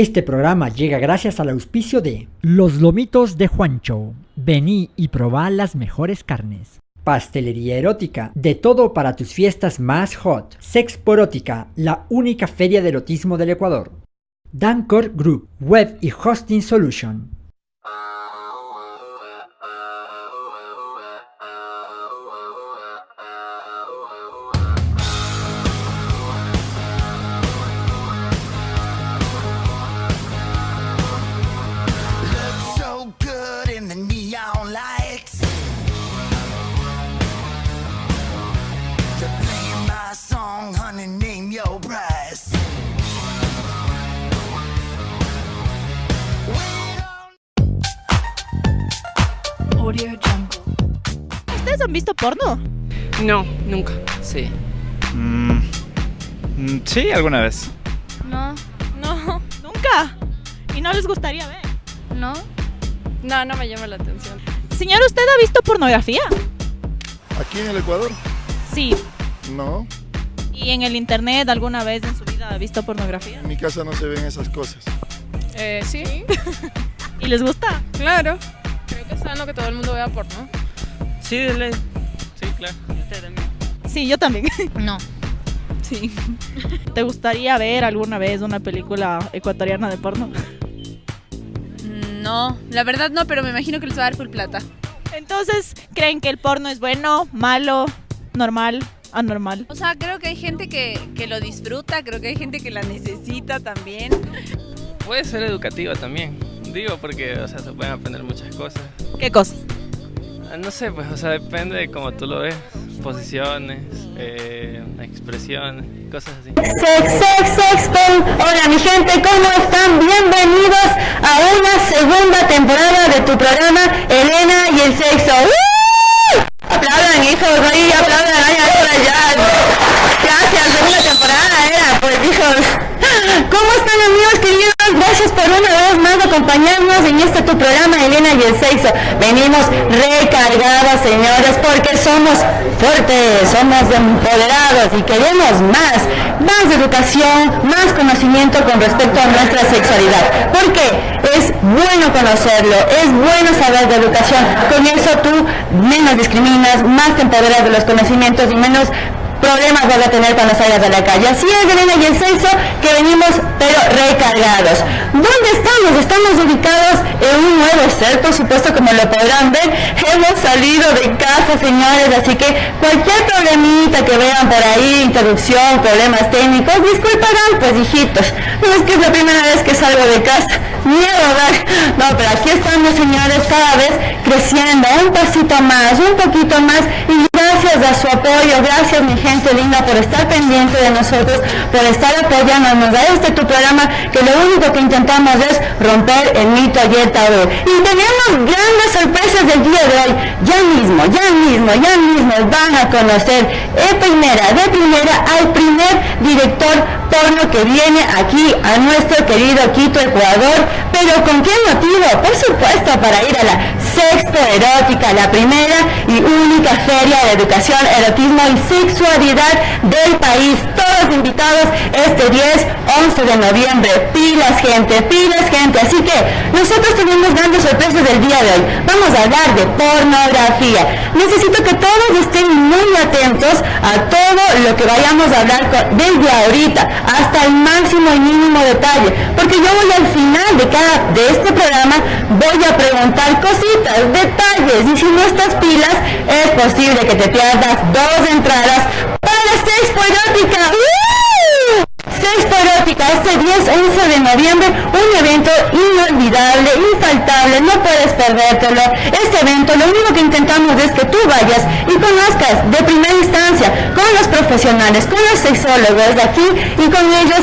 Este programa llega gracias al auspicio de Los Lomitos de Juancho. Vení y probá las mejores carnes. Pastelería erótica, de todo para tus fiestas más hot. Sexporótica, la única feria de erotismo del Ecuador. Dancor Group, Web y Hosting Solution. Han visto porno? No, nunca. Sí. Mm, mm, sí, alguna vez. No, No, nunca. ¿Y no les gustaría ver? no. No, no me llama la atención. Señor, ¿usted ha visto pornografía? Aquí en el Ecuador, Sí. no. ¿Y en el internet alguna vez en su vida ha visto pornografía? En mi casa no se ven esas cosas. Eh, sí, ¿Y les gusta? claro. Creo que es sano que todo el mundo vea porno. Sí, de ley. Sí, claro. Usted también. Sí, yo también. No. Sí. ¿Te gustaría ver alguna vez una película ecuatoriana de porno? No, la verdad no, pero me imagino que les va a dar full plata. Entonces, ¿creen que el porno es bueno, malo, normal, anormal? O sea, creo que hay gente que, que lo disfruta, creo que hay gente que la necesita también. Puede ser educativa también. Digo porque, o sea, se pueden aprender muchas cosas. ¿Qué cosa? Ah, No sé, pues, o sea, depende de cómo tú lo ves. Posiciones, eh, expresiones, cosas así. Sex, sex, sexton. Hola mi gente, ¿cómo están? Bienvenidos a una segunda temporada de tu programa Elena y el sexo. ¡Uh! Aplaudan hijos, ahí aplaudan, ahí, ahí, por allá. Gracias, segunda temporada era, pues hijos. ¿Cómo están amigos queridos? Gracias por una vez más acompañarnos en este tu programa Elena y el sexo. Venimos recargadas, señores, porque somos fuertes, somos empoderados y queremos más, más educación, más conocimiento con respecto a nuestra sexualidad. Porque es bueno conocerlo, es bueno saber de educación. Con eso tú menos discriminas, más te empoderas de los conocimientos y menos problemas vas a tener cuando salgas a la calle. Así es, Elena y el sexo, que venimos pero recargados. ¿Dónde estamos? Estamos ubicados en un nuevo ser, por supuesto, como lo podrán ver. Hemos salido de casa, señores, así que cualquier problemita que vean por ahí, interrupción, problemas técnicos, disculparán, pues hijitos. No es que es la primera vez que salgo de casa. Miedo. No, pero aquí estamos, señores, cada vez creciendo, un pasito más, un poquito más, gracias a su apoyo, gracias mi gente linda por estar pendiente de nosotros, por estar apoyándonos a este tu programa, que lo único que intentamos es romper el mito y el tabú. Y tenemos grandes sorpresas del día de hoy. Ya mismo, ya mismo, ya mismo van a conocer de primera, de primera al primer director porno que viene aquí a nuestro querido Quito, Ecuador. Pero ¿con qué motivo? Por supuesto, para ir a la Sexto Erótica, la primera y única feria de educación, erotismo y sexualidad del país. Todos invitados este 10, 11 de noviembre. Pilas, gente, pilas, gente. Así que nosotros tenemos grandes sorpresas del día de hoy. Vamos a hablar de pornografía. Necesito que todos estén muy atentos a todo lo que vayamos a hablar desde ahorita hasta el máximo y mínimo detalle. Porque yo voy al final de cada de este programa voy a preguntar cositas, detalles. Y si no estás pilas, es posible que te pierdas dos entradas para Sexpo Erótica. ¡Uh! Sexpo Erótica, este 10, 11 de noviembre, un evento inolvidable, infaltable, no puedes perdértelo. Este evento, lo único que intentamos es que tú vayas y conozcas de primera instancia con los profesionales, con los sexólogos de aquí y con ellos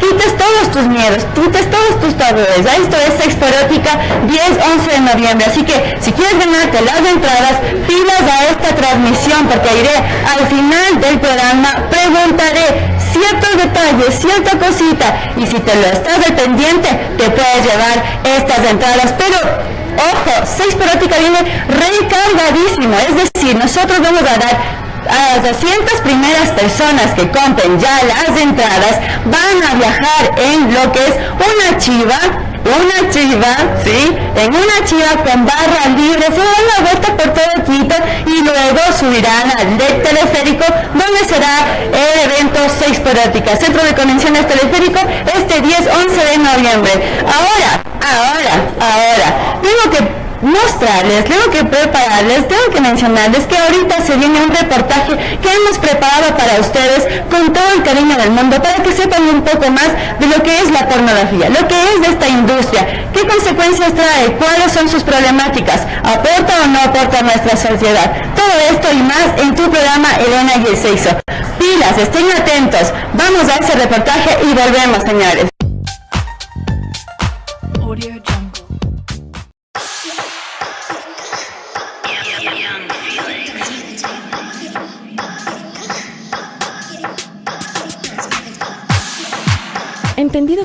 quites todos tus miedos, quites todos tus tabúes. Esto es Sexpo Erótica 10, 11 de noviembre. Así que si quieres ganarte las entradas, pilas a esta transmisión porque iré al final del programa, preguntaré ciertos detalles, cierta cosita y si te lo estás al pendiente te puedes llevar estas entradas. Pero ojo, Sex Erótica viene recargadísimo, es decir, nosotros vamos a dar a las 200 primeras personas que compren ya las entradas van a viajar en lo que es una chiva una chiva, ¿sí? En una chiva con barra libre, se dan la vuelta por todo Quito y luego subirán al teleférico donde será el evento Seis Porótica, Centro de Convenciones Teleférico, este 10-11 de noviembre. Ahora, ahora, ahora, tengo que mostrarles, tengo que prepararles, tengo que mencionarles que ahorita se viene un reportaje que hemos preparado para ustedes con todo el cariño del mundo para que sepan un poco más de lo que es la pornografía, lo que es de esta industria, qué consecuencias trae, cuáles son sus problemáticas, aporta o no aporta a nuestra sociedad. Todo esto y más en tu programa Elena y el Sexo. Pilas, estén atentos. Vamos a ese reportaje y volvemos, señores.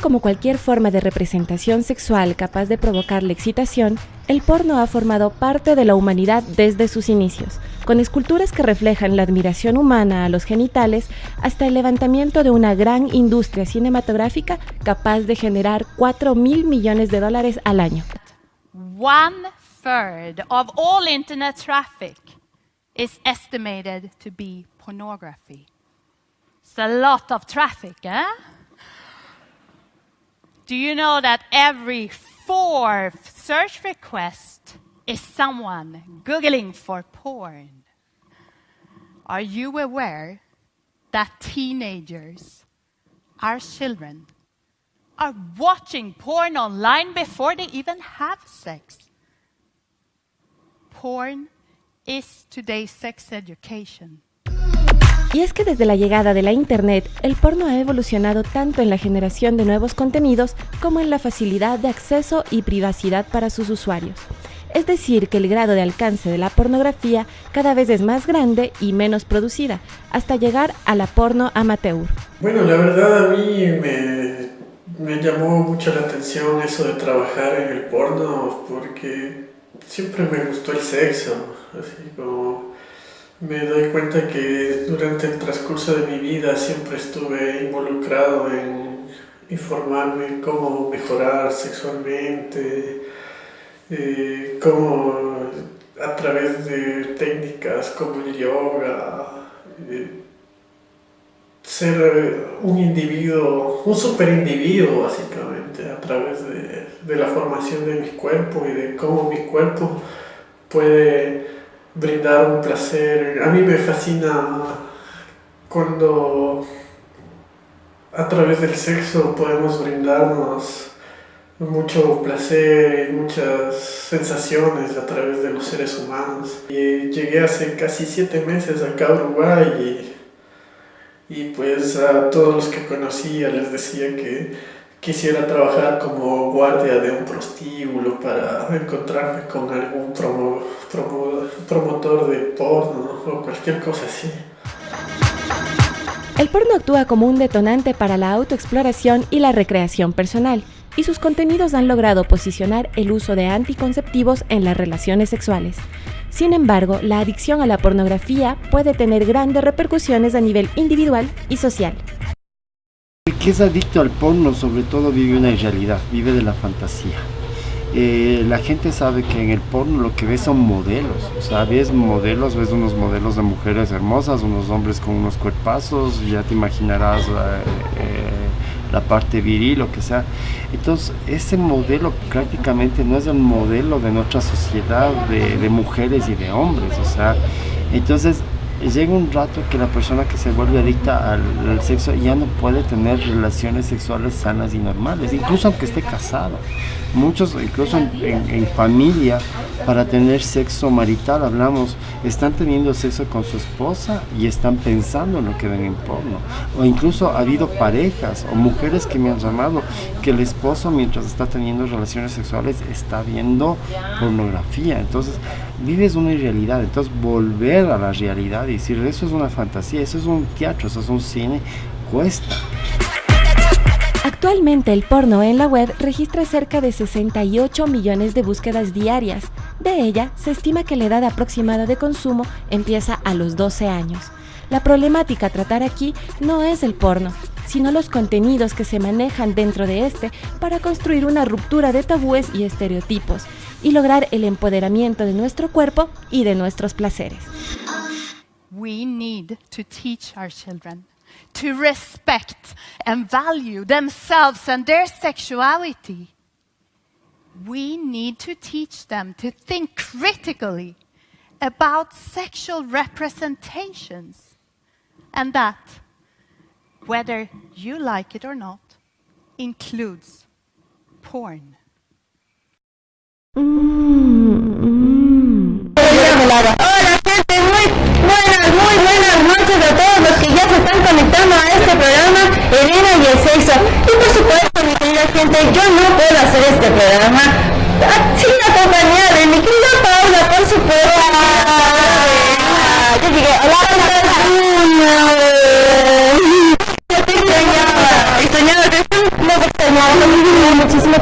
Como cualquier forma de representación sexual capaz de provocar la excitación, el porno ha formado parte de la humanidad desde sus inicios, con esculturas que reflejan la admiración humana a los genitales hasta el levantamiento de una gran industria cinematográfica capaz de generar 4 mil millones de dólares al año. One third of all internet traffic is estimated to be pornography. It's a lot of traffic, eh? Do you know that every fourth search request is someone Googling for porn? Are you aware that teenagers, our children, are watching porn online before they even have sex? Porn is today's sex education. Y es que desde la llegada de la Internet, el porno ha evolucionado tanto en la generación de nuevos contenidos como en la facilidad de acceso y privacidad para sus usuarios. Es decir, que el grado de alcance de la pornografía cada vez es más grande y menos producida, hasta llegar a la porno amateur. Bueno, la verdad a mí me, me llamó mucho la atención eso de trabajar en el porno porque siempre me gustó el sexo, así como me doy cuenta que durante el transcurso de mi vida siempre estuve involucrado en informarme cómo mejorar sexualmente, eh, cómo a través de técnicas como el yoga, eh, ser un individuo, un super individuo básicamente, a través de, de la formación de mi cuerpo y de cómo mi cuerpo puede brindar un placer. A mí me fascina cuando a través del sexo podemos brindarnos mucho placer y muchas sensaciones a través de los seres humanos. Y llegué hace casi siete meses acá a Uruguay y, y pues a todos los que conocía les decía que quisiera trabajar como guardia de un prostíbulo para encontrarme con algún promo, promo, promotor de porno o cualquier cosa así. El porno actúa como un detonante para la autoexploración y la recreación personal, y sus contenidos han logrado posicionar el uso de anticonceptivos en las relaciones sexuales. Sin embargo, la adicción a la pornografía puede tener grandes repercusiones a nivel individual y social. Que es adicto al porno sobre todo vive una irrealidad, vive de la fantasía. Eh, la gente sabe que en el porno lo que ves son modelos, o sea, ves modelos, ves unos modelos de mujeres hermosas, unos hombres con unos cuerpazos, ya te imaginarás eh, eh, la parte viril, lo que sea. Entonces, ese modelo prácticamente no es el modelo de nuestra sociedad de, de mujeres y de hombres, o sea, entonces llega un rato que la persona que se vuelve adicta al, al, sexo ya no puede tener relaciones sexuales sanas y normales, incluso aunque esté casado. Muchos, incluso en, familia, para tener sexo marital, hablamos, están teniendo sexo con su esposa y están pensando en lo que ven en porno. O incluso ha habido parejas o mujeres que me han llamado que el esposo mientras está teniendo relaciones sexuales está viendo pornografía. Entonces, vives una irrealidad. Entonces, volver a la realidad y decir, eso es una fantasía, eso es un teatro, eso es un cine, cuesta. Actualmente el porno en la web registra cerca de 68 millones de búsquedas diarias. De ella, se estima que la edad aproximada de consumo empieza a los 12 años. La problemática a tratar aquí no es el porno, sino los contenidos que se manejan dentro de este para construir una ruptura de tabúes y estereotipos y lograr el empoderamiento de nuestro cuerpo y de nuestros placeres. To respect and value themselves and their sexuality. We need to teach them to think critically about sexual representations and that, whether you like it or not, includes porn. A este programa, Elena y el sexo. Y por supuesto, mi querida gente, yo no puedo hacer este programa sin la compañía de mi querida Paula, por supuesto. Yo llegué, hola,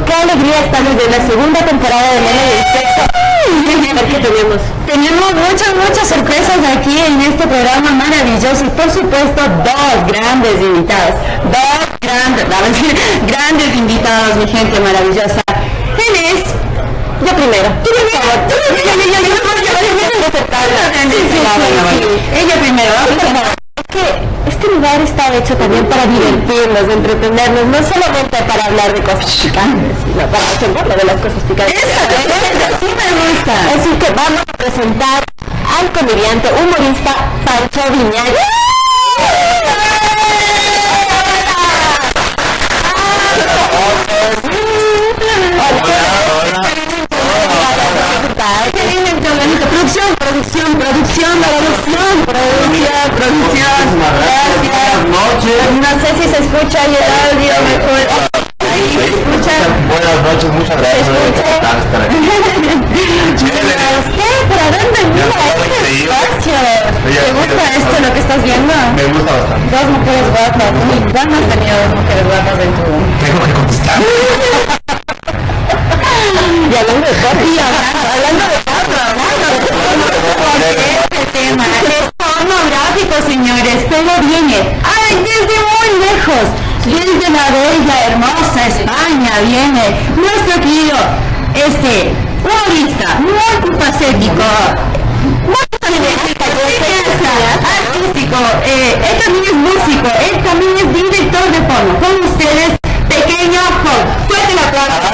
qué alegría estamos de la segunda temporada de Elena y. ¿Qué tenemos? Tenemos muchas, muchas sorpresas aquí en este programa maravilloso y por supuesto dos grandes invitados. Dos grandes, grandes invitados, mi gente maravillosa. ¿Quién es? Yo primero. Tú primero. Tú primero. Ella primero. Este lugar está hecho también para divertirnos, entretenernos, no solamente para hablar de cosas picantes, sino para hablar de las cosas picantes. Eso, sí me gusta. Así que vamos a presentar al comediante, humorista Pancho Viñales. Producción, producción, producción, producción, producción. Gracias. No sé si se escucha ahí el audio mejor. Ahí se escucha. Buenas noches, muchas gracias estar aquí. ¿Qué? ¿Para dónde mira este espacio? ¿Te gusta esto lo que estás viendo? Me gusta bastante. Dos mujeres guapas. Uy, ¿Cuándo has tenido dos mujeres guapas en tu... Tengo que contestar. Y hablando de hablando, de hablando de este tema pornográfico, señores. Todo viene. ¡Ay, desde muy lejos! Desde la bella, hermosa España viene nuestro querido, este, humorista, multifacético, artístico, eh, él también es músico, él también es director de porno. Con ustedes, Pequeño Hulk. Fuerte el aplauso.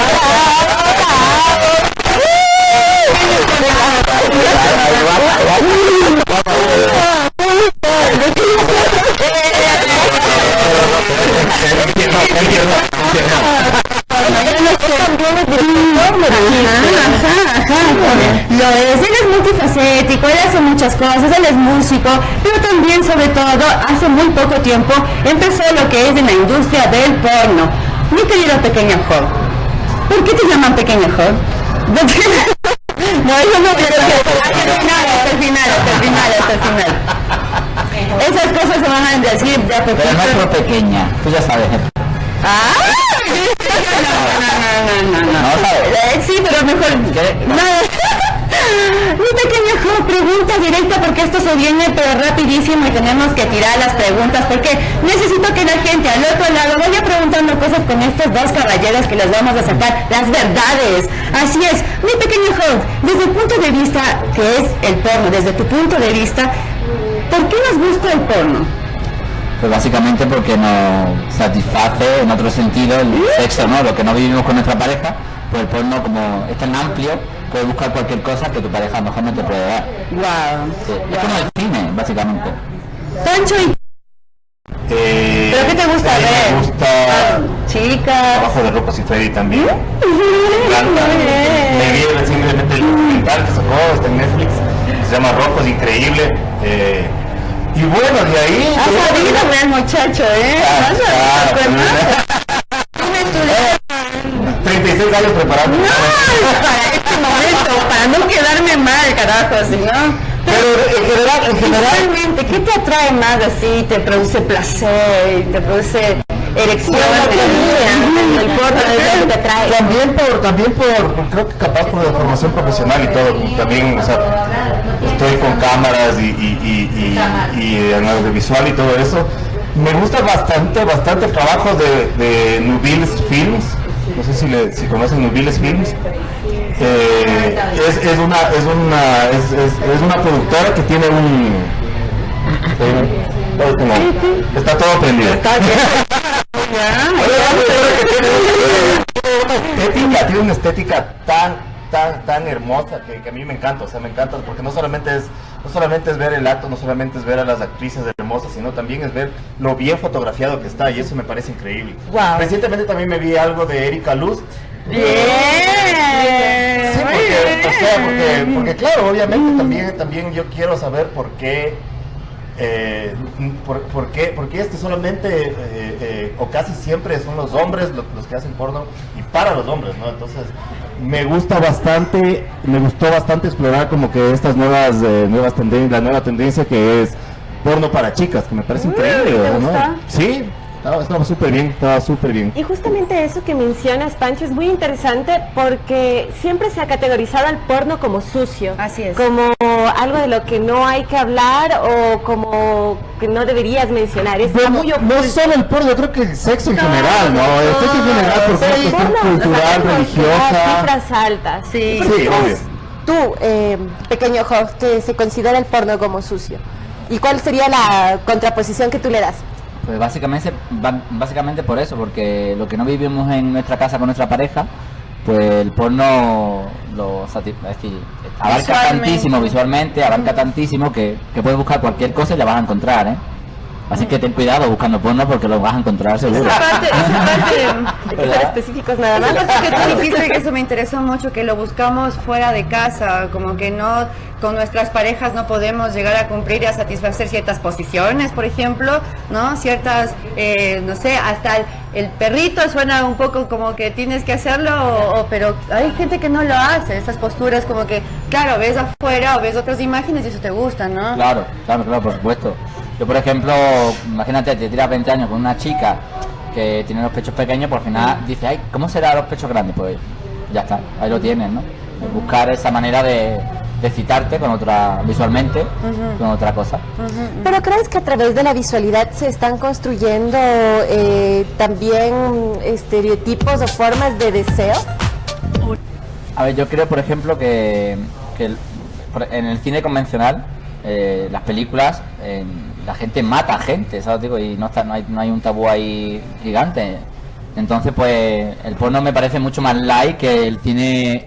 Lo es, él es multifacético, él hace muchas cosas, él es músico, pero también, sobre todo, hace muy poco tiempo empezó lo que es en la industria del porno. Mi querido pequeño Hall, ¿por qué te llaman pequeño Hall? No, eso no el final, hasta el final. Esas cosas se van a decir de a Pero no por pequeña, tú ya sabes. ¡Ah! No, no, no, no, no. No sabes. Eh, Sí, pero mejor. No. Mi pequeño juego, pregunta directa porque esto se viene pero rapidísimo y tenemos que tirar las preguntas porque necesito que la gente al otro lado vaya preguntando cosas con estos dos caballeros que les vamos a sacar las verdades. Así es, mi pequeño juego, desde el punto de vista que es el porno, desde tu punto de vista, ¿por qué nos gusta el porno? Pues básicamente porque nos satisface en otro sentido el sexo, ¿no? Lo que no vivimos con nuestra pareja, pues el porno como es tan amplio, puedes buscar cualquier cosa que tu pareja a lo mejor no te puede dar. Wow. Sí, Es como el cine, básicamente. Pancho y Eh, ¿Pero qué te gusta mí ver? Me gusta chicas. Trabajo de Rocco Siffredi también. Me encanta. Me vi recientemente el documental que sacó está en Netflix. Se llama Rocco, es increíble. Eh, y bueno, de ahí... Has sabido, el muchacho, ¿eh? Pero- 36 años preparando. No, para este momento, para no quedarme mal, carajo, si no. Pero en general, en general... Realmente, ¿qué te atrae más así? ¿Te produce placer? ¿Te produce erección. También por, también por, creo que capaz por la formación profesional y todo, también, o sea, estoy con cámaras y, y, y, y- en audiovisual y todo eso. Me gusta bastante, bastante el trabajo de, de Nubiles Films, no sé si, le, si conocen Nubiles Films. Eh, es, es una, es una, es, una productora que tiene un, eh, como- está todo prendido. Tiene una estética tan, tan, tan hermosa que, que a mí me encanta, o sea, me encanta porque no solamente es, no solamente es ver el acto, no solamente es ver a las actrices hermosas, sino también es ver lo bien fotografiado que está y eso me parece increíble. Wow. Recientemente también me vi algo de Erika Lust. Bien. Sí, porque, o sea, porque, porque claro, obviamente también, también yo quiero saber por qué, eh, por, por qué, por qué es que solamente eh, eh, o casi siempre son los hombres los, los que hacen porno y para los hombres, ¿no? Entonces me gusta bastante, me gustó bastante explorar como que estas nuevas, eh, nuevas tendencias, la nueva tendencia que es porno para chicas, que me parece increíble, ¿te ¿no? Sí, estaba súper bien, estaba súper bien. Y justamente eso que mencionas, Pancho, es muy interesante porque siempre se ha categorizado al porno como sucio. Así es. Como algo de lo que no hay que hablar o como que no deberías mencionar. Es Bueno, muy no solo el porno, yo creo que el sexo en general, ¿no? El sexo en general por Pero una el porno, cultural, religiosa. Cifras altas. Sí, Sí, obvio. Tú, eh, pequeño Jorge, que se considera el porno como sucio. ¿Y cuál sería la contraposición que tú le das? Pues básicamente, básicamente por eso, porque lo que no vivimos en nuestra casa con nuestra pareja, pues el porno lo es decir, abarca Visualmente. tantísimo visualmente, abarca tantísimo que, que puedes buscar cualquier cosa y la vas a encontrar, ¿eh? Así que ten cuidado buscando porno porque lo vas a encontrar seguro. Hay que ser específicos nada más. Que tú dijiste que eso me interesó mucho, que lo buscamos fuera de casa, como que no, con nuestras parejas no podemos llegar a cumplir y a satisfacer ciertas posiciones, por ejemplo, ¿no? Ciertas, eh, no sé, hasta el, el perrito suena un poco como que tienes que hacerlo, o- o- pero hay gente que no lo hace, esas posturas como que, claro, ves afuera o ves otras imágenes y eso te gusta, ¿no? Claro, claro, claro, por supuesto. Yo, por ejemplo, imagínate, te tiras 20 años con una chica que tiene los pechos pequeños, por final dice, ay, ¿cómo será los pechos grandes? Pues ya está, ahí lo tienes, ¿no? Buscar esa manera de, de citarte con otra, visualmente, con otra cosa. ¿Pero crees que a través de la visualidad se están construyendo eh, también estereotipos o formas de deseo? A ver, yo creo, por ejemplo, que, en el cine convencional, eh, las películas, eh, la gente mata gente, ¿sabes? Digo, y no, está, no, hay, no hay un tabú ahí gigante. Entonces, pues, el porno me parece mucho más light que el cine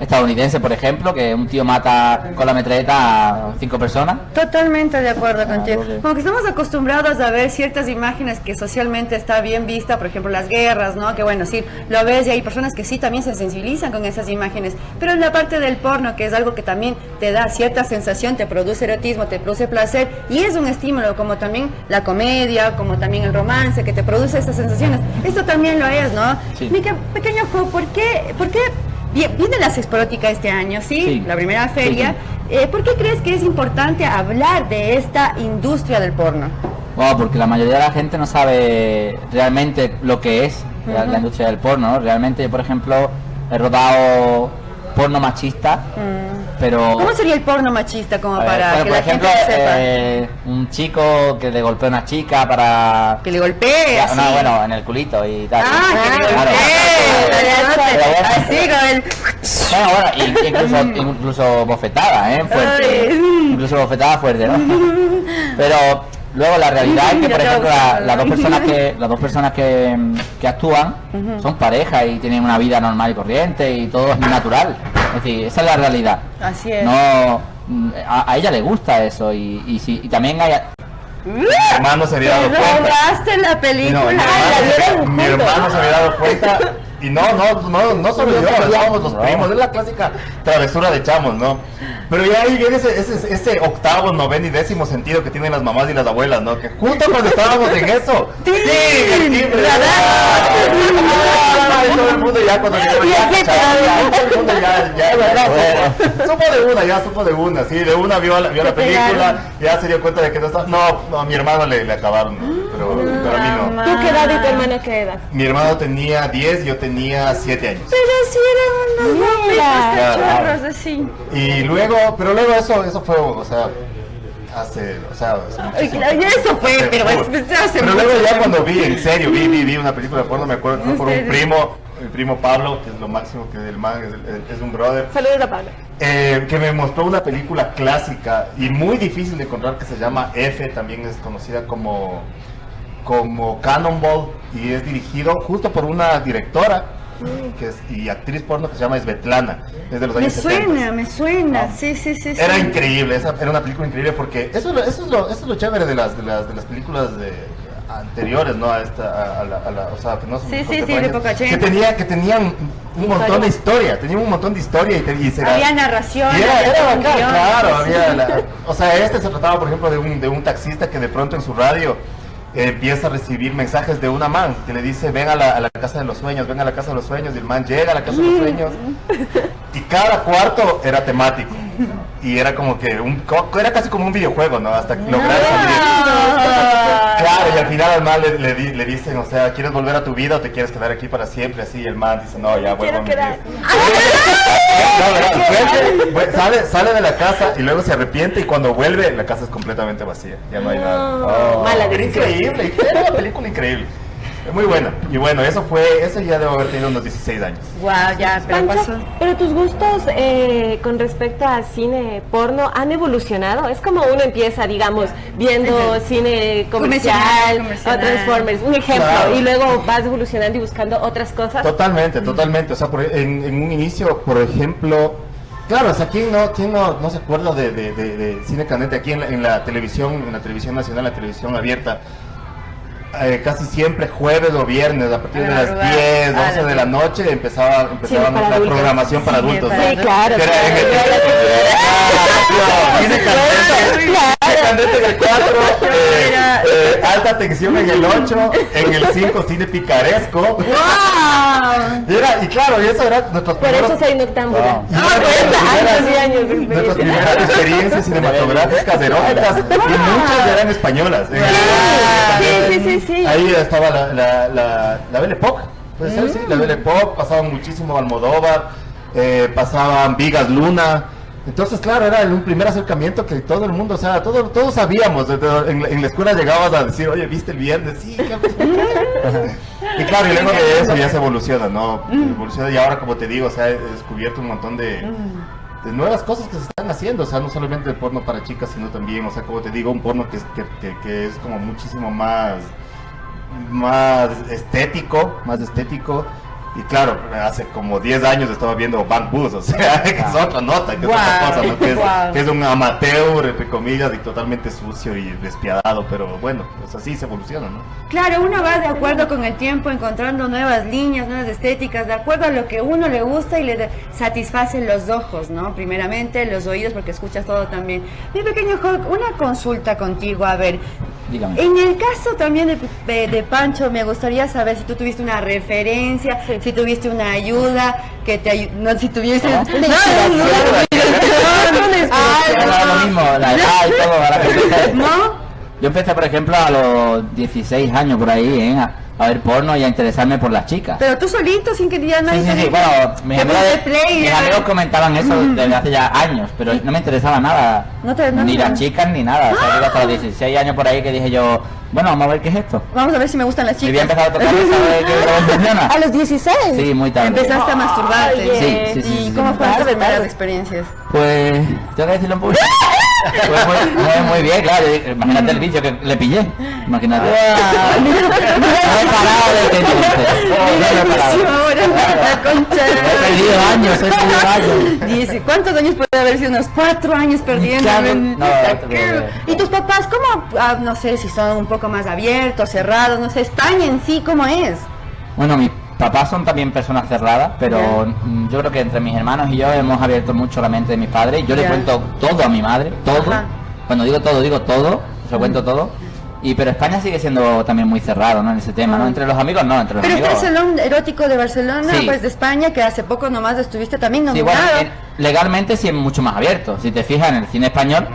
estadounidense, por ejemplo, que un tío mata con la metralleta a cinco personas. Totalmente de acuerdo contigo. porque- Como que estamos acostumbrados a ver ciertas imágenes que socialmente está bien vista, por ejemplo las guerras, ¿no? Que bueno, sí, lo ves y hay personas que sí también se sensibilizan con esas imágenes. Pero en la parte del porno, que es algo que también te da cierta sensación, te produce erotismo, te produce placer y es un estímulo, como también la comedia, como también el romance, que te produce esas sensaciones. Esto también lo es, ¿no? Sí. Mi que- pequeño ¿por qué, por qué viene la Sexporótica este año, ¿sí? Sí. La primera feria. Sí, Eh, ¿Por qué crees que es importante hablar de esta industria del porno? Bueno, porque la mayoría de la gente no sabe realmente lo que es la, industria del porno. ¿no? Realmente, yo, por ejemplo, he rodado porno machista, pero... ¿Cómo sería el porno machista como ver, para bueno, que por la ejemplo, gente lo sepa? eh, un chico que le golpea a una chica para... Que le golpee, así. No, bueno, en el culito y tal. Ah, que le Claro. golpee, Pero bueno. así con el... Bueno, bueno, y- incluso, incluso bofetada, ¿eh? Fuerte. Incluso bofetada fuerte, ¿no? Pero luego la realidad es que, por ejemplo, la- las dos personas que las dos personas que, que actúan son pareja y tienen una vida normal y corriente y todo es natural. Es decir, esa es la realidad. Así es. No, mm, a, a ella le gusta eso y, y, si, y también hay... Mi hermano se había dado Te cuenta. robaste la película. No, mi la hermano se había dado cuenta Y no, no, no, no solo yo, somos los primos, es la clásica travesura de chamos, ¿no? Pero ya ahí viene ese, ese, ese octavo, noveno y décimo sentido que tienen las mamás y las abuelas, ¿no? Que justo cuando estábamos en eso, ¡sí! el timbre! ¡Ah! Y todo el mundo ya cuando llegó ya, cachaba, todo el mundo ya, ya, ya, supo, de una, ya supo de una, sí, de una vio la, vio la película, ya se dio cuenta de que no estaba, no, no, a mi hermano le, le acabaron, pero, a mí no. ¿Tú qué edad y tu hermana qué edad? Mi hermano tenía 10, yo tenía 7 años. Pero sí eran unos Claro. cachorros así. Y luego, pero luego eso, eso fue, o sea, hace, o sea, hace claro, eso fue, Hace- pero es hace Pero luego ya cuando vi, en serio, vi, vi, vi una película de porno, me acuerdo que fue por un primo, mi primo Pablo, que es lo máximo que el man, es, es un brother. Saludos a Pablo. Eh, que me mostró una película clásica y muy difícil de encontrar que se llama F, también es conocida como, como Cannonball y es dirigido justo por una directora que es, y actriz porno que se llama Svetlana, es de los Me años 70. suena, me suena, sí, sí, sí. Era sí. increíble, esa era una película increíble porque eso, es lo- eso, es, lo, eso es lo chévere de las, de las, de las películas de, anteriores, ¿no? A esta, a, la, a la- o sea, que no son Sí, sí, sí, de que, tenía, que tenían un montón de historia, tenían un montón de historia y, te- y se Había narración. era, era bacán, claro, había la- o sea, este se trataba, por ejemplo, de un, de un taxista que de pronto en su radio empieza a recibir mensajes de una man que le dice, ven a la, a la casa de los sueños, ven a la casa de los sueños, y el man llega a la casa de los sueños, y cada cuarto era temático. Y era como que un era casi como un videojuego, ¿no? Hasta lograr salir. Y al final al man le, le di- le dicen, o sea, ¿quieres volver a tu vida o te quieres quedar aquí para siempre? Así, y el man dice, no, ya vuelvo a mi vida. No, verdad, vuelve, vuelve, sale, sale de la casa y luego se arrepiente y cuando vuelve la casa es completamente vacía. Ya no hay nada. Oh, mala decisión. increíble, era una película increíble. Muy buena. Y bueno, eso fue, eso ya debo haber tenido unos 16 años. Guau, ya, pero Pancho, pasó. pero tus gustos eh, con respecto a cine porno han evolucionado. Es como uno empieza, digamos, viendo cine comercial, Comercial, o comercial. Transformers, un ejemplo, Claro. y luego vas evolucionando y buscando otras cosas. Totalmente, totalmente. O sea, por- en, en un inicio, por ejemplo, claro, o sea, ¿quién no, quién no, no se acuerda de, de- de- de cine candente aquí en la, en la televisión, en la televisión nacional, la televisión abierta? Eh, casi siempre jueves o viernes a partir de las madrugada. 10, Ah, 12 de la- noche empezaba, empezaba para nuestra programación para Sí, adultos. Sí, claro. En el- candente, en el 4, eh, eh, alta tensión en el 8, en el 5 cine picaresco. Y, era, y claro, y eso era nuestros Por primeros- eso soy noctámbula. y era nuestras años y primeras- años de nuestras experiencia. primeras experiencias cinematográficas eróticas y muchas eran españolas. Sí, sí, sí, sí. Ahí estaba la, la, la, la Belle Époque, puede ser, sí, la Belle Époque, pasaban muchísimo Almodóvar, eh, pasaban Vigas Luna. Entonces, claro, era un primer acercamiento que todo el mundo, o sea, todo, todos sabíamos. En, la- en la escuela llegabas a decir, oye, ¿viste el viernes? Sí, ¿qué Y claro, y luego de eso ya se evoluciona, ¿no? Evoluciona y ahora, como te digo, o sea, he descubierto un montón de, de nuevas cosas que se están haciendo, o sea, no solamente el porno para chicas, sino también, o sea, como te digo, un porno que es, que, que- que es como muchísimo más, más estético, más estético. Y claro, hace como 10 años estaba viendo Bang Bus, o sea, que es otra nota, que es otra cosa, ¿no? que, es, guau. que es un amateur, entre comillas, y totalmente sucio y despiadado, pero bueno, pues así se evoluciona, ¿no? Claro, uno va de acuerdo con el tiempo, encontrando nuevas líneas, nuevas estéticas, de acuerdo a lo que uno le gusta y le satisface los ojos, ¿no? Primeramente los oídos, porque escuchas todo también. Mi pequeño Hulk, una consulta contigo, a ver. Dígame. En el caso también de, de- de Pancho, me gustaría saber si tú tuviste una referencia, si tuviste una ayuda, que te ayudó, no, si tuviste... No, no, no. ¿No? Yo empecé, por ejemplo, a los 16 años por ahí, ¿eh? a, a ver porno y a interesarme por las chicas. Pero tú solito, sin que ya Sí, nadie sí, sí, diga. bueno, mis amigos, play, mis amigos comentaban eso desde hace ya años, pero no me interesaba nada. No te- no, ni no. las chicas ni nada. O sea, hasta los 16 años por ahí que dije yo, bueno, vamos a ver qué es esto. Vamos a ver si me gustan las Y había chicas. empezado a tocar funciona. A los 16. Sí, muy tarde. Empezaste a masturbarte. Oye. Sí, sí, sí, ¿Y sí, cómo sí. fueron tus primeras experiencias? Pues, tengo que decirlo un poco. Pues muy, muy, muy bien, claro. Imagínate el bicho que le pillé. Imagínate. No he parado desde entonces. No he parado. ahora, la concha. He perdido años, he perdido años. Dice, ¿cuántos años puede haber sido? Unos cuatro años perdiendo. Claro, no, ¿Y tus papás cómo, no sé si son un poco más abiertos, cerrados, no sé, España en sí, ¿cómo es? Bueno, mi- papás son también personas cerradas, pero mm, yo creo que entre mis hermanos y yo hemos abierto mucho la mente de mis padres. Yo le cuento todo a mi madre, todo. Ajá. Cuando digo todo, digo todo, se lo cuento todo. Y pero España sigue siendo también muy cerrado, ¿no? En ese tema, ¿no? Entre los amigos, no, entre los Pero está el amigos. Salón Erótico de Barcelona, Sí. pues de España, que hace poco nomás estuviste también Sí, bueno, nominado. en- legalmente sí es mucho más abierto. Si te fijas en el cine español,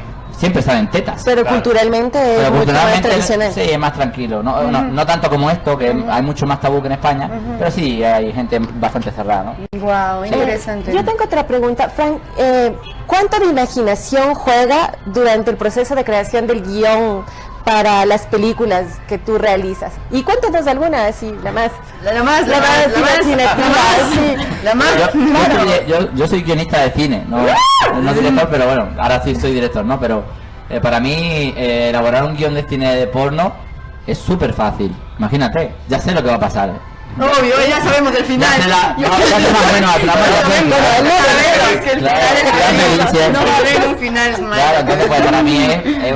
siempre salen tetas. Pero culturalmente es Pero mucho más culturalmente tradicional. sí, es más tranquilo. No, no, no tanto como esto, que hay mucho más tabú que en España, pero sí hay gente bastante cerrada, ¿no? Wow, interesante. yo tengo otra pregunta, Frank. eh, ¿Cuánto de imaginación juega durante el proceso de creación del guion para las películas que tú realizas? Y cuéntanos alguna así, la más, la, más, la, la más más, la más, la más, sí. la más, Yo, yo claro. soy, yo- yo soy guionista de cine, no, no director, pero bueno, ahora sí soy director, ¿no? Pero eh, para mí eh, elaborar un guion de cine de porno es súper fácil. Imagínate, ya sé lo que va a pasar. Obvio, ya sabemos el final. Ya la- Yo no, ya más o menos No va a haber un final. Claro, entonces pues para mí es, es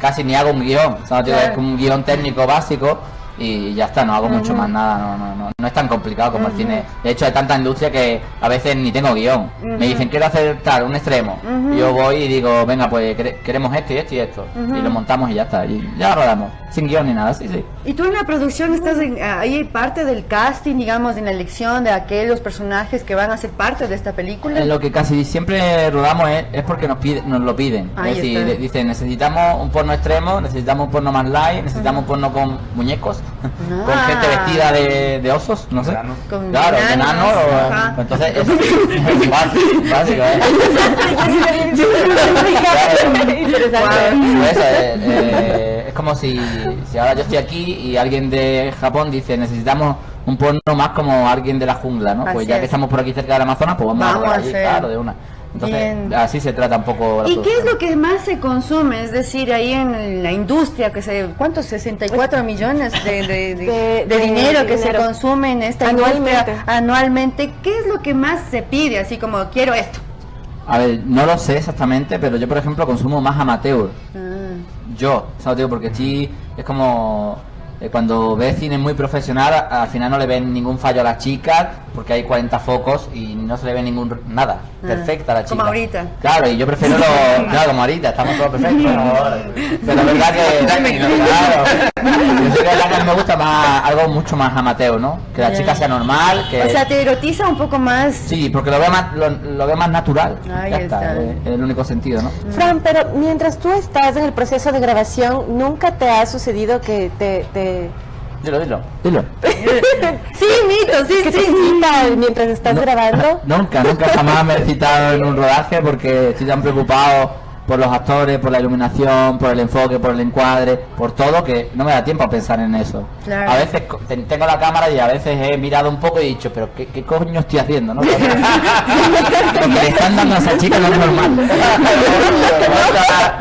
casi ni hago un guion, o sea, Claro. es como un guion técnico básico y ya está, no hago mucho más nada, no, no, no, no es tan complicado como el cine. De hecho hay tanta industria que a veces ni tengo guion. Me dicen quiero hacer tal, un extremo. Yo voy y digo, venga pues quere- queremos esto y esto y esto. Y lo montamos y ya está. Y ya rodamos. Sin guion ni nada, sí, sí. Y tú en la producción estás en- ahí parte del casting, digamos, en la elección de aquellos personajes que van a ser parte de esta película. En lo que casi siempre rodamos es, es porque nos pide, nos lo piden. Ahí es decir, está. dicen necesitamos un porno extremo, necesitamos un porno más light, necesitamos un porno con muñecos, con Ah. gente vestida de, de osos, no sé. Con claro, enanos, o- pues entonces es, es básico, básico, ¿eh? Pues eso, eh, eh, es como si, si ahora yo estoy aquí y alguien de Japón dice necesitamos un porno más como alguien de la jungla, ¿no? Así pues ya es. que estamos por aquí cerca del Amazonas, pues vamos, Vamos a a allí, claro, de una. Entonces, Bien. así se trata un poco la ¿Y qué es lo que más se consume? Es decir, ahí en la industria, que se, ¿cuántos? 64 millones de, de, de- De- de de dinero que se consume en esta Anualmente. industria anualmente. ¿Qué es lo que más se pide? Así como, quiero esto. A ver, no lo sé exactamente, pero yo por ejemplo consumo más amateur. Yo, ¿sabes? Digo, porque sí, es como eh, cuando ves cine muy profesional, al final no le ven ningún fallo a las chicas, porque hay 40 focos y no se le ve ningún nada. Ah, Perfecta a la chica. Como ahorita. Claro, y yo prefiero lo. Claro, como ahorita, estamos todos perfectos. ¿no? Pero es verdad que. Claro. Yo sé que verdad que me gusta más, algo mucho más amateur, ¿no? Que la chica sea normal, que. O sea, te erotiza un poco más. Sí, porque lo veo más, lo, lo veo más natural. Ahí ya está, está. es es el único sentido, ¿no? Fran, pero mientras tú estás en el proceso de grabación, ¿nunca te ha sucedido que te... te... Dilo, dilo, dilo. sí, mito, sí, que sí. te cita mientras estás grabando? Nunca, nunca jamás me he citado en un rodaje porque estoy tan preocupado por los actores, por la iluminación, por el enfoque, por el encuadre, por todo, que no me da tiempo a pensar en eso. Claro. A veces tengo la cámara y a veces he mirado un poco y he dicho, pero ¿qué, qué coño estoy haciendo? ¿no? Le están dando a esa chica no es normal.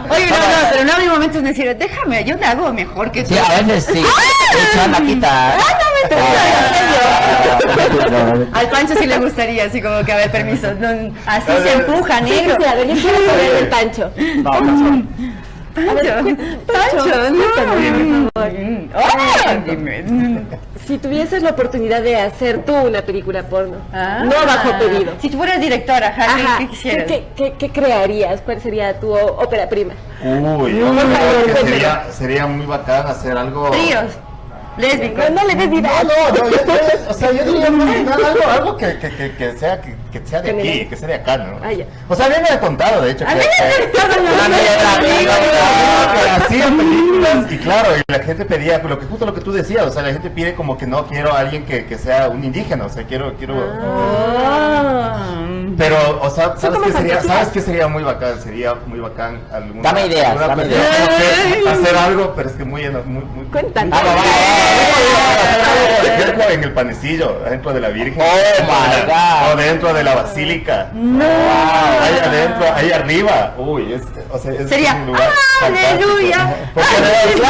Oye, no, no, pero no hay momentos de decir, déjame, yo te hago mejor que tú. Sí, a veces sí. De hecho, anda, quita. Al Pancho sí le gustaría, así como que, a ver, permiso. no, así se empuja, negro. sí, a ver, yo quiero saber del Pancho. Pancho, Pancho, no. Ay, dime. Si tuvieses la oportunidad de hacer tú una película porno, Ah. no bajo pedido. Si tú fueras directora, ajá, ¿qué- Ajá, ¿qué quisieras? ¿qué, qué, qué crearías? ¿Cuál sería tu ópera prima? Uy, que cuéntame. sería, sería muy bacán hacer algo. Tríos, lésbicos. No, no le des No, no, no, yo, yo- o sea, yo diría algo, algo que, que, que, que sea, que, que sea de aquí, que sea de acá, ¿no? Ah, ya. O sea, a mí me ha contado, de hecho, A que, mí me y claro, y la gente pedía, lo que justo lo que tú decías, o sea, la gente pide como que no quiero a alguien que, que sea un indígena, o sea, quiero, quiero. Pero, o sea, ¿sabes qué sería? ¿Sabes qué sería muy bacán? Sería muy bacán alguna, Dame ideas, dame ideas. hacer algo, pero es que muy, muy, muy. Ah, va, Por ejemplo, en el panecillo, dentro de la Virgen. Oh, my God. O dentro de la basílica. No. Ahí adentro, ahí arriba. Uy, es, o sea, es Sería, un lugar ¡Aleluya! fantástico.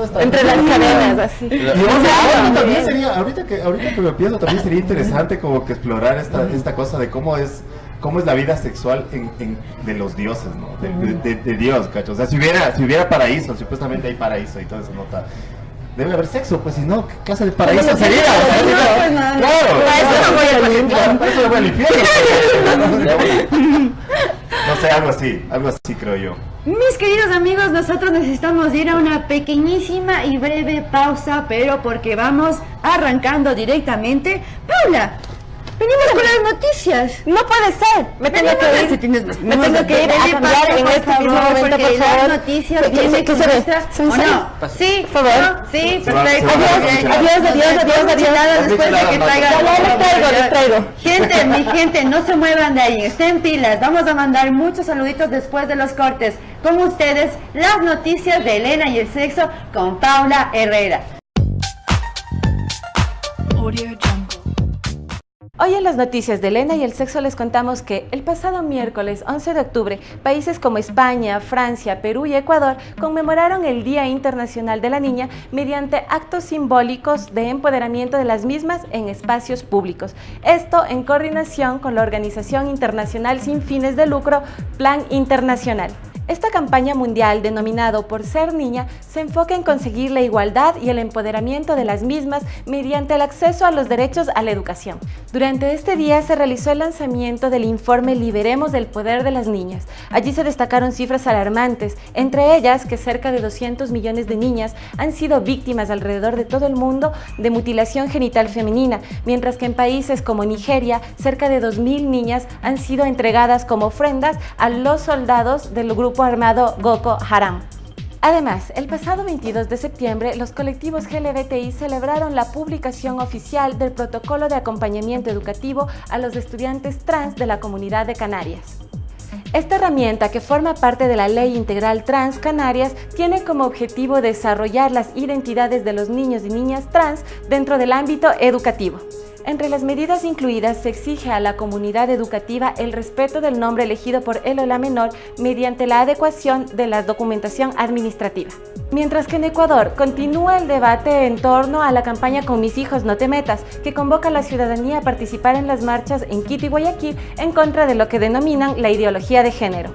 Porque Entre las cadenas, así. y ahorita también sería, ahorita que, ahorita que me pienso, también sería interesante como que explorar esta, esta cosa de cómo es, cómo es la vida sexual en, en- de los dioses, ¿no? De, de- de- de Dios, cacho. O sea, si hubiera, si hubiera paraíso, supuestamente hay paraíso y todo eso nota. debe haber sexo, pues si no, ¿qué clase de paraíso sería? no, O sea, no, si no- pues, no, no. claro, Para eso no voy al infierno. Claro, para eso al infierno. No sé, algo así, algo así creo yo. Mis queridos amigos, nosotros necesitamos ir a una pequeñísima y breve pausa, pero porque vamos arrancando directamente. Paula, venimos con las noticias. No puede ser. Me tengo que a- ir. si tienes- Me tengo que ir a cambiar en este mismo momento, por favor. Las noticias ¿Qué- qué- vienen qué con se ve? nuestra- ¿Se me ¿O sale? no? Sí, Por favor. ¿no? Sí, perfecto. Adiós, adiós, adiós, adiós. Nada después de que traiga. Ya, ya, les traigo, les traigo. Gente, mi gente, no se muevan de ahí, estén pilas. Vamos a mandar muchos saluditos después de los cortes. Con ustedes, las noticias de Elena y el sexo con Paula Herrera. Hoy en las noticias de Elena y el sexo les contamos que el pasado miércoles 11 de octubre, países como España, Francia, Perú y Ecuador conmemoraron el Día Internacional de la Niña mediante actos simbólicos de empoderamiento de las mismas en espacios públicos. Esto en coordinación con la Organización Internacional sin fines de lucro Plan Internacional. Esta campaña mundial, denominado Por Ser Niña, se enfoca en conseguir la igualdad y el empoderamiento de las mismas mediante el acceso a los derechos a la educación. Durante este día se realizó el lanzamiento del informe Liberemos el Poder de las Niñas. Allí se destacaron cifras alarmantes, entre ellas que cerca de 200 millones de niñas han sido víctimas alrededor de todo el mundo de mutilación genital femenina, mientras que en países como Nigeria, cerca de 2.000 niñas han sido entregadas como ofrendas a los soldados del grupo armado Boko Haram. Además, el pasado 22 de septiembre, los colectivos LGBTI celebraron la publicación oficial del protocolo de acompañamiento educativo a los estudiantes trans de la comunidad de Canarias. Esta herramienta, que forma parte de la Ley Integral Trans Canarias, tiene como objetivo desarrollar las identidades de los niños y niñas trans dentro del ámbito educativo. Entre las medidas incluidas se exige a la comunidad educativa el respeto del nombre elegido por el o la menor mediante la adecuación de la documentación administrativa. Mientras que en Ecuador continúa el debate en torno a la campaña Con mis hijos no te metas, que convoca a la ciudadanía a participar en las marchas en Quito y Guayaquil en contra de lo que denominan la ideología de género.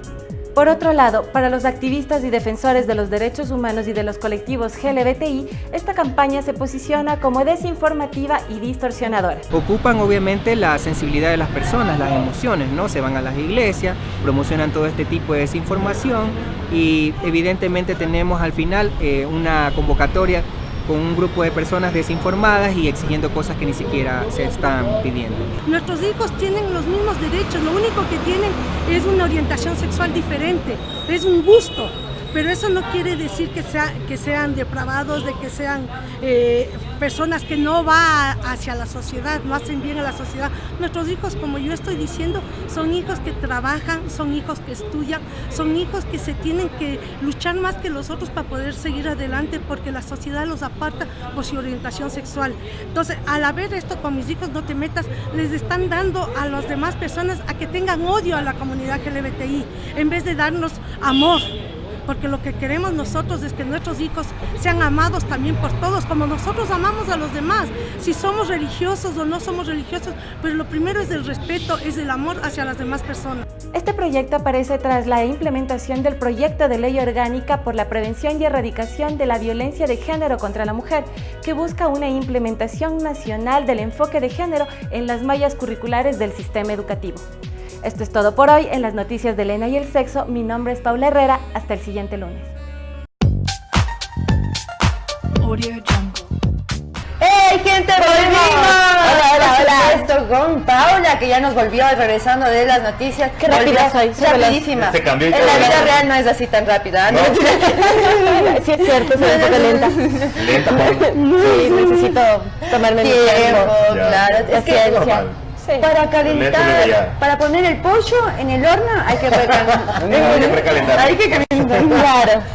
Por otro lado, para los activistas y defensores de los derechos humanos y de los colectivos LGBTI, esta campaña se posiciona como desinformativa y distorsionadora. Ocupan obviamente la sensibilidad de las personas, las emociones, ¿no? Se van a las iglesias, promocionan todo este tipo de desinformación y evidentemente tenemos al final eh, una convocatoria con un grupo de personas desinformadas y exigiendo cosas que ni siquiera se están pidiendo. Nuestros hijos tienen los mismos derechos, lo único que tienen es una orientación sexual diferente, es un gusto, pero eso no quiere decir que, sea, que sean depravados, de que sean eh, personas que no van hacia la sociedad, no hacen bien a la sociedad. Nuestros hijos, como yo estoy diciendo, son hijos que trabajan, son hijos que estudian, son hijos que se tienen que luchar más que los otros para poder seguir adelante porque la sociedad los aparta por su orientación sexual. Entonces, al haber esto con mis hijos, no te metas, les están dando a las demás personas a que tengan odio a la comunidad LGBTI en vez de darnos amor porque lo que queremos nosotros es que nuestros hijos sean amados también por todos, como nosotros amamos a los demás, si somos religiosos o no somos religiosos, pero lo primero es el respeto, es el amor hacia las demás personas. Este proyecto aparece tras la implementación del proyecto de ley orgánica por la prevención y erradicación de la violencia de género contra la mujer, que busca una implementación nacional del enfoque de género en las mallas curriculares del sistema educativo. Esto es todo por hoy en las noticias de Elena y el sexo. Mi nombre es Paula Herrera. Hasta el siguiente lunes. ¡Hey, gente! ¡Volvimos! Hola, hola, hola. supuesto, con Paula, que ya nos volvió regresando de las noticias. Qué rápida soy, Rapidísima. Se cambió y en todo, la vida real no es así tan rápida. ¿no? Sí, es cierto, soy un poco lenta. Lenta, Paula. Sí, necesito tomarme mi Tiempo, tiempo. Ya. claro. Es que Paciencia. Para calentar, para poner el pollo en el horno hay que recalentar. Hay que precalentar. Hay que calentar.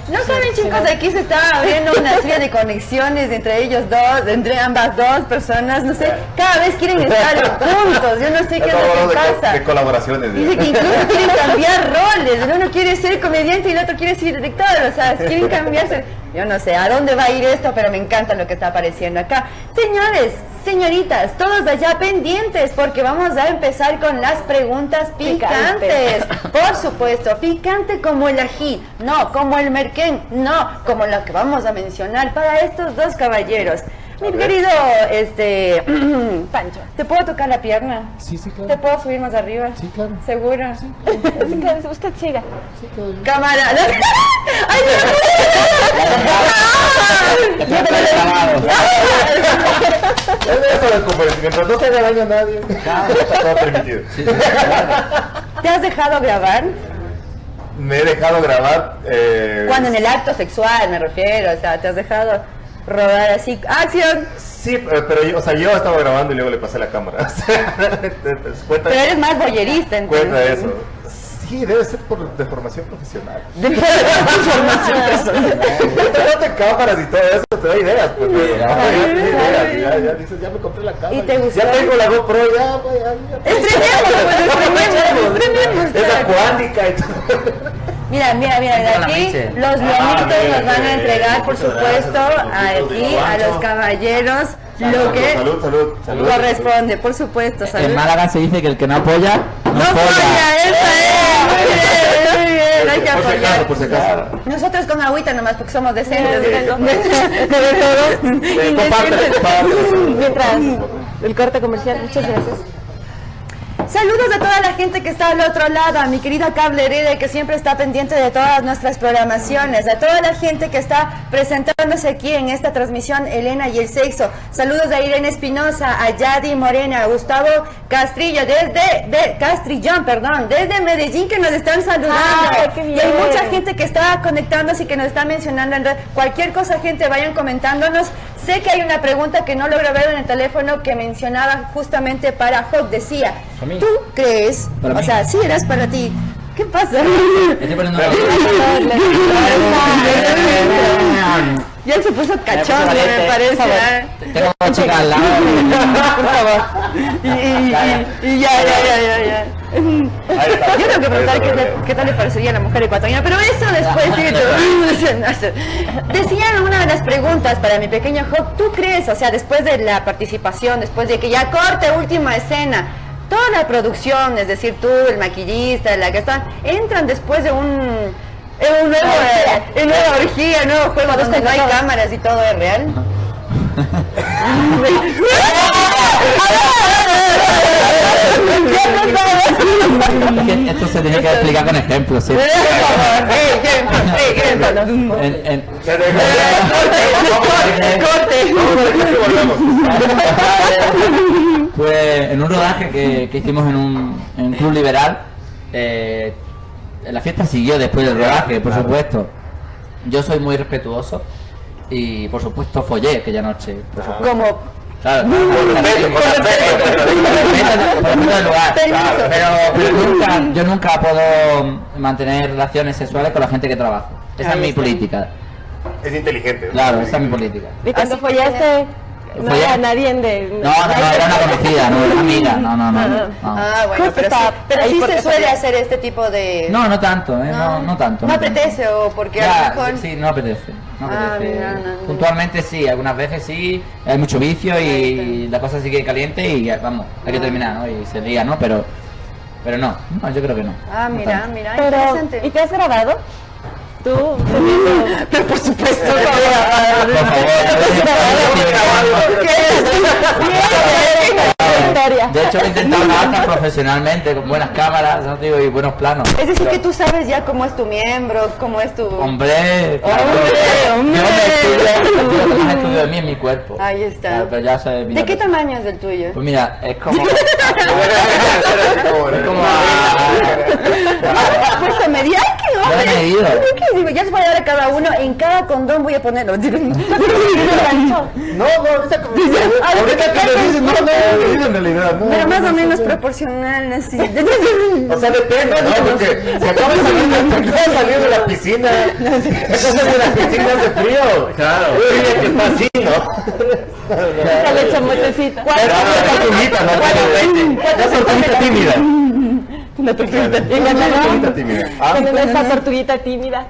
No saben chicos, aquí se está abriendo una serie de conexiones entre ellos dos, entre ambas dos personas, no sé, cada vez quieren estar juntos, yo no sé qué es lo que de, co- pasa. de colaboraciones. Dice que incluso quieren cambiar roles, el uno quiere ser comediante y el otro quiere ser director, o sea, quieren cambiarse. Yo no sé a dónde va a ir esto, pero me encanta lo que está apareciendo acá. Señores, Señoritas, todos allá pendientes porque vamos a empezar con las preguntas picantes. Por supuesto, picante como el ají, no como el merquén, no como lo que vamos a mencionar para estos dos caballeros. Mi querido, este, Pancho, ¿te puedo tocar la pierna? Sí, sí, claro. ¿Te puedo subir más arriba? Sí, claro. ¿Segura? Sí, claro, usted siga. Sí, claro. Cámara. ¡Ay, no! Te puedes grabado. Es eso de convertir. Mientras no se haga daño a nadie, está todo permitido. ¿Te has dejado grabar? Me he dejado grabar. Eh, Cuando en el acto sexual me refiero, o sea, te has dejado rodar así. ¡Acción! Sí, pero, yo, o sea, yo estaba grabando y luego le pasé la cámara. O sea, cuenta, Pero eres más boyerista, entonces. cuenta eso. Sí, debe ser por de formación profesional. De formación personal. no te cámaras y todo eso, te da ideas. Pues, no, ya, ya, dices, ya me compré la cámara. ¿Y te gustó? Ya tengo la GoPro, ya, ya, ya. Estrenemos, pues, estrenemos, estrenemos, y todo. Mira, mira, mira, de aquí los Ah, lomitos nos van a entregar, por supuesto, aquí a los caballeros lo que Salud, salud, salud. corresponde, por supuesto, salud. En Málaga se dice que el que no apoya, no, ¡No folla. falla! ¡Esa es! Muy bien, muy bien, hay que Por si acaso, apoyar. por si acaso. Nosotros con agüita nomás porque somos decentes. De-. Eh. Mientras el corte comercial, muchas gracias. Saludos a toda la gente que está al otro lado, a mi querida Cable Herede que siempre está pendiente de todas nuestras programaciones, a toda la gente que está presentándose aquí en esta transmisión Elena y el sexo. Saludos a Irene Espinosa, a Yadi Morena, a Gustavo Castrillo, desde de Castrillón, perdón, desde Medellín que nos están saludando. Ay, qué Y hay bien. mucha gente que está conectándose y que nos está mencionando. en red. Cualquier cosa, gente, vayan comentándonos. Sé que hay una pregunta que no logro ver en el teléfono que mencionaba justamente para Hawk. Decía. ¿tú crees? Para o mí. sea, sí eras para ti. ¿Qué pasa? Estoy poniendo Ya se puso cachondo, me parece. ¿ah? Tengo chica al lado. Por favor. Y, y- ya, ya, ya, ya, ya. Yo tengo que preguntar qué, tal le parecería a la mujer ecuatoriana, pero eso después. Decían una de las preguntas para mi pequeño Hawk, ¿tú crees, o sea, después de la participación, después de que ya corte última escena, toda la producción, es decir, tú, el maquillista, la que está, entran después de un... en un nuevo, en nueva orgía, nuevo juego. Donde no hay cámaras y todo es real. Que Esto se tiene que explicar con ejemplos, ¿sí? Pues en un rodaje que, que hicimos en un, en un club liberal, eh, la fiesta siguió después del rodaje, por supuesto. Yo soy muy respetuoso y por supuesto follé aquella noche. Como Claro, respeto, respeto, lugar. Pero, pero nunca, yo nunca puedo mantener relaciones sexuales con la gente que trabajo. Esa Ahí es mi está. política. Es inteligente. Claro, esa es mi política. Y cuando follaste, no era nadie de... No, no, no, era una conocida, no era amiga, no, no, no. No, Ah, bueno, Justo pero sí, pero se suele hacer este tipo de... no, no tanto, eh, no, no tanto. No apetece o porque a Ya, lo mejor... Sí, no apetece. No Ah, apetece. mira, no, no. Puntualmente sí, algunas veces sí, hay mucho vicio y la cosa sigue caliente y ya, vamos, hay que terminar, ¿no? Y se lía, ¿no? Pero, pero no, no, yo creo que no. Ah, No mira, mira, Pero, interesante. ¿y te has grabado? Tú, teniendo... Pero por supuesto, Por favor, Historia. De hecho, he intentado hasta profesionalmente, con buenas cámaras, ¿no? Digo, y buenos planos. Es decir, Pero, que tú sabes ya cómo es tu miembro, cómo es tu... Hombre, claro, hombre. yo me más estudio de mí es mi cuerpo. Ahí está. Claro, pero ya mira, ¿De qué tamaño es el tuyo? Pues mira, es como... es como... ¿Has puesto media? ¡Ay, qué Ya he hombre! medido. ¿Qué digo? Ya se voy a dar a cada uno, en cada condón voy a ponerlo. No, no, ahorita que me ahorita que me dices, no, no, en realidad, no. Pero más no, o menos sí. proporcional, así. O sea, depende, ¿no? Porque si acabas de salir, si acabas de salir de la piscina, estás en las piscinas de frío. Claro. Oye, que está así, ¿no? Ya le echa motecita. Pero una tortuguita, ¿no? Una tortuguita tímida. Una tortuguita tímida. Ah, Con esa tortuguita tímida.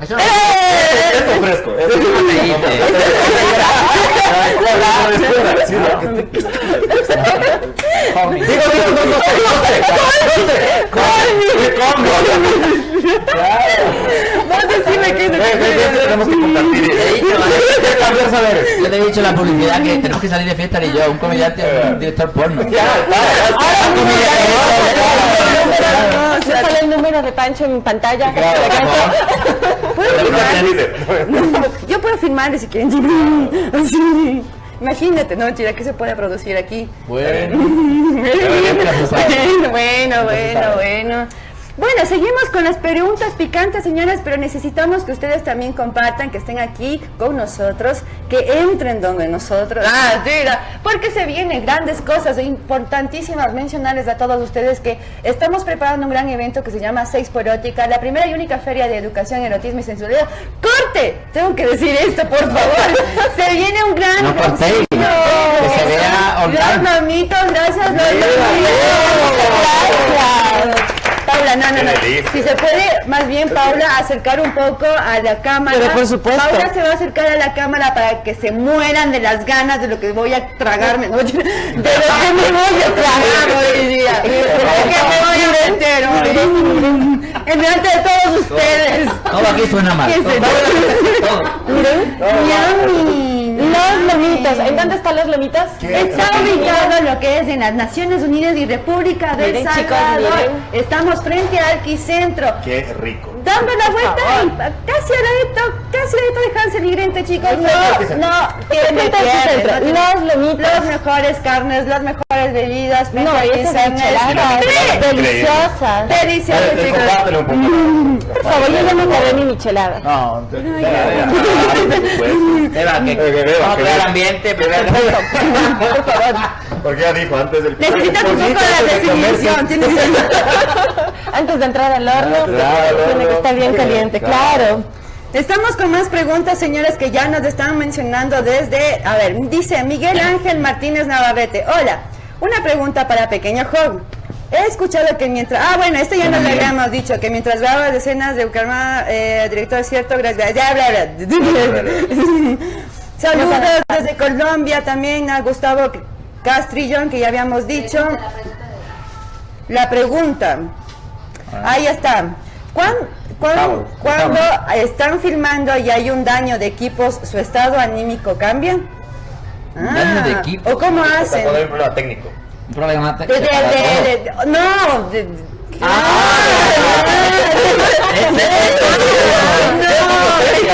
Eh, Esto es fresco. Esto Vos decime que Tenemos que compartir. Yo te he dicho la publicidad que tenemos que salir de fiesta y yo, un comediante, un director porno. ¿No sale el número de Pancho en pantalla? ¿Puedo firmar? Yo puedo firmarle si quieren. Así. Imagínate, no, mentira, ¿qué se puede producir aquí? Bueno. Bueno, bueno, bueno, bueno. Seguimos con las preguntas picantes, señoras, pero necesitamos que ustedes también compartan, que estén aquí con nosotros, que entren donde nosotros. Ah, mira, porque se vienen grandes cosas, e importantísimas mencionarles a todos ustedes que estamos preparando un gran evento que se llama Seis por Erótica, la primera y única feria de educación, erotismo y sensualidad. ¡Corte! Tengo que decir esto, por favor. Se viene un gran... No cortéis, que se vea. Los mamitos, gracias, los Gracias. Paula, no, no, no. Qué delicia. Si se puede, más bien, Paula, acercar un poco a la cámara. Pero por supuesto. Paula se va a acercar a la cámara para que se mueran de las ganas de lo que voy a tragarme. ¿no? De lo que me voy a tragar hoy día. De lo que me voy a meter hoy. En delante de todos ustedes. Todo aquí suena mal. ¿Quién se- Todo. Los lomitos. ¿En dónde están los lomitos? Está ubicado lo que es en las Naciones Unidas y República del Miren, Salvador. Estamos frente al Arquicentro. Qué rico. Dando la vuelta y casi al ladito, casi al ladito de Hansel y Grente, chicos. No, no, tiene- Los lomitos. Las mejores carnes, las mejores bebidas. No, esas. Sí. Deliciosas. Delicioso, eh, chicos. poco. Por favor, yo ya me acabé mi michelada. No, te- Por Eva, que ambiente, primero. Por favor. Porque ya dijo antes del Necesitas un poco de desinhibición. tienes que- Antes de entrar al horno, Claro, tiene que no. estar bien caliente, claro. Estamos con más preguntas, señores, que ya nos están mencionando desde... A ver, dice Miguel Ángel Martínez Navarrete. Hola, una pregunta para Pequeño Job. He escuchado que mientras... Ah, bueno, esto ya nos lo habíamos dicho, que mientras grabas escenas de Bucaramanga, eh, director cierto, gracias. Ya, bla, bla. Saludos desde Colombia también a Gustavo Castrillón, que ya habíamos dicho. La pregunta. Ahí está. ¿Cuán- cuán- Gustavo, cuando están filmando y hay un daño de equipos, ¿su estado anímico cambia? daño de Ah, equipos. ¿O cómo hacen? un problema técnico. Un problema no, de- Por ese mismo lado.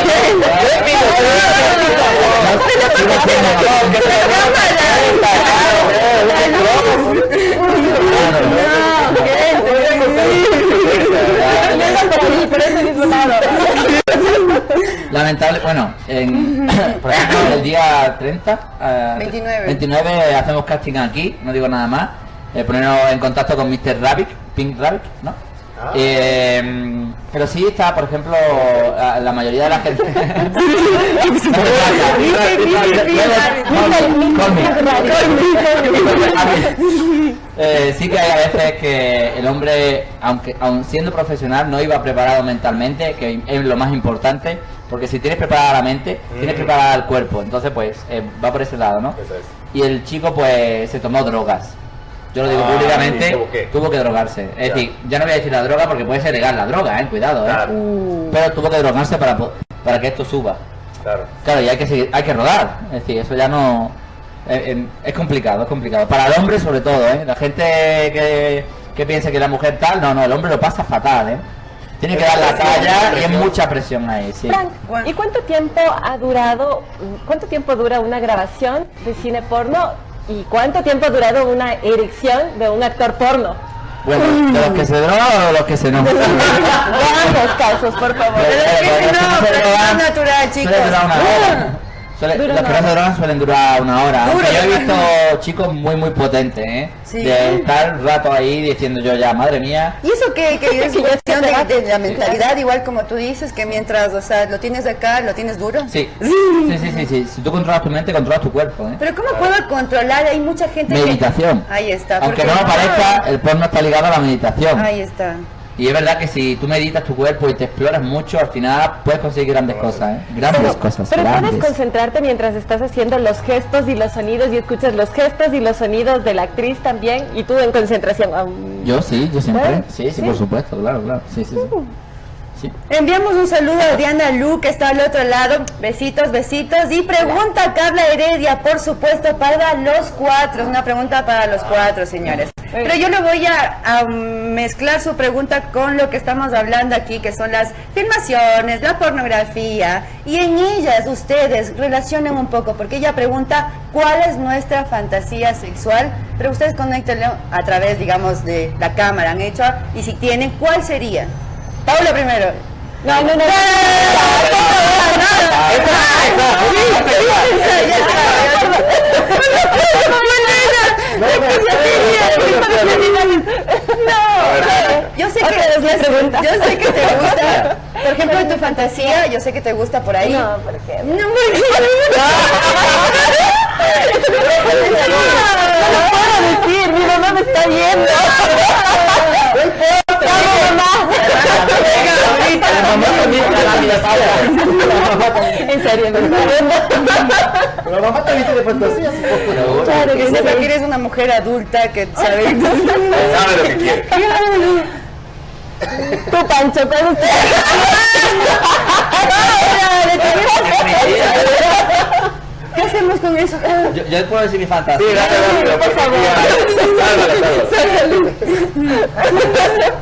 Lamentable, bueno, en, por ejemplo, el día 30, eh, 29. 29 hacemos casting aquí, no digo nada más, eh, ponernos en contacto con Mr. Rabbit, Pink Rabbit, ¿no? Eh, pero sí está, por ejemplo, la, la mayoría de la gente... Eh, sí que hay a veces que el hombre, aunque aun siendo profesional, no iba preparado mentalmente, que es lo más importante, porque si tienes preparada la mente, tienes Mm. preparada el cuerpo, entonces pues eh, va por ese lado, ¿no? Eso es. Y el chico pues se tomó drogas. Yo lo digo Ah, públicamente, ¿y tuvo que drogarse. Es Ya. decir, ya no voy a decir la droga porque puede ser legal la droga, eh, cuidado, eh. Claro. Pero tuvo que drogarse para, para que esto suba. Claro. Claro, y hay que seguir, hay que rodar. Es decir, eso ya no. eh, eh, es complicado, es complicado. Para el hombre sobre todo, ¿eh? La gente que, que piensa que la mujer tal, no, no, el hombre lo pasa fatal, ¿eh? Tiene que dar la talla y es mucha presión ahí, sí. Frank, ¿y cuánto tiempo ha durado, cuánto tiempo dura una grabación de cine porno y cuánto tiempo ha durado una erección de un actor porno? Bueno, de los que se drogan o de los que se no. De ambos casos, por favor. No, los que se drogan es natural, chicos. Suele- Dura que hora. drogan suelen durar una hora. Dura yo he visto chicos muy muy potentes, ¿eh? Sí. De estar rato ahí diciendo yo ya, madre mía. Y eso que, que es Que cuestión de, de la mentalidad, igual como tú dices, que mientras, o sea, lo tienes acá, lo tienes duro. Sí. Sí, sí, sí, sí. Si tú controlas tu mente, controlas tu cuerpo, ¿eh? Pero ¿cómo puedo controlar? Hay mucha gente que- Meditación. Ahí está. Aunque no lo parezca, el porno está ligado a la meditación. Ahí está. Y es verdad que si tú meditas tu cuerpo y te exploras mucho, al final puedes conseguir grandes cosas, ¿eh? Grandes cosas, Pero grandes. puedes concentrarte mientras estás haciendo los gestos y los sonidos y escuchas los gestos y los sonidos de la actriz también y tú en concentración. Yo sí, yo siempre. Sí, sí, por supuesto, claro, claro. Sí, sí, sí. Enviamos un saludo a Diana Lu, que está al otro lado. Besitos, besitos. Y pregunta a Carla Heredia, por supuesto, para los cuatro. Una pregunta para los cuatro, señores. Pero yo le voy a, a mezclar su pregunta con lo que estamos hablando aquí, que son las filmaciones, la pornografía. Y en ellas ustedes relacionen un poco, porque ella pregunta cuál es nuestra fantasía sexual. Pero ustedes conéctenlo a través, digamos, de la cámara, han hecho. Y si tienen, ¿cuál sería? Paula primero. No, no, no. No, yo sé que yo sé que te gusta, por ejemplo, en tu fantasía, yo sé que te gusta por ahí. No, ¿por qué? No, No lo puedo decir, mi mamá me está viendo. No importa. La mamá también tiene fantasías. En serio, no La mamá también tiene fantasías. Claro que sepa que eres una mujer adulta que sabe. Sabe lo que quiere. Tu Pancho, ¿cuál es ¿Qué hacemos con eso? Yo, yo puedo decir mi fantasía. Sí, dale, dale, por favor.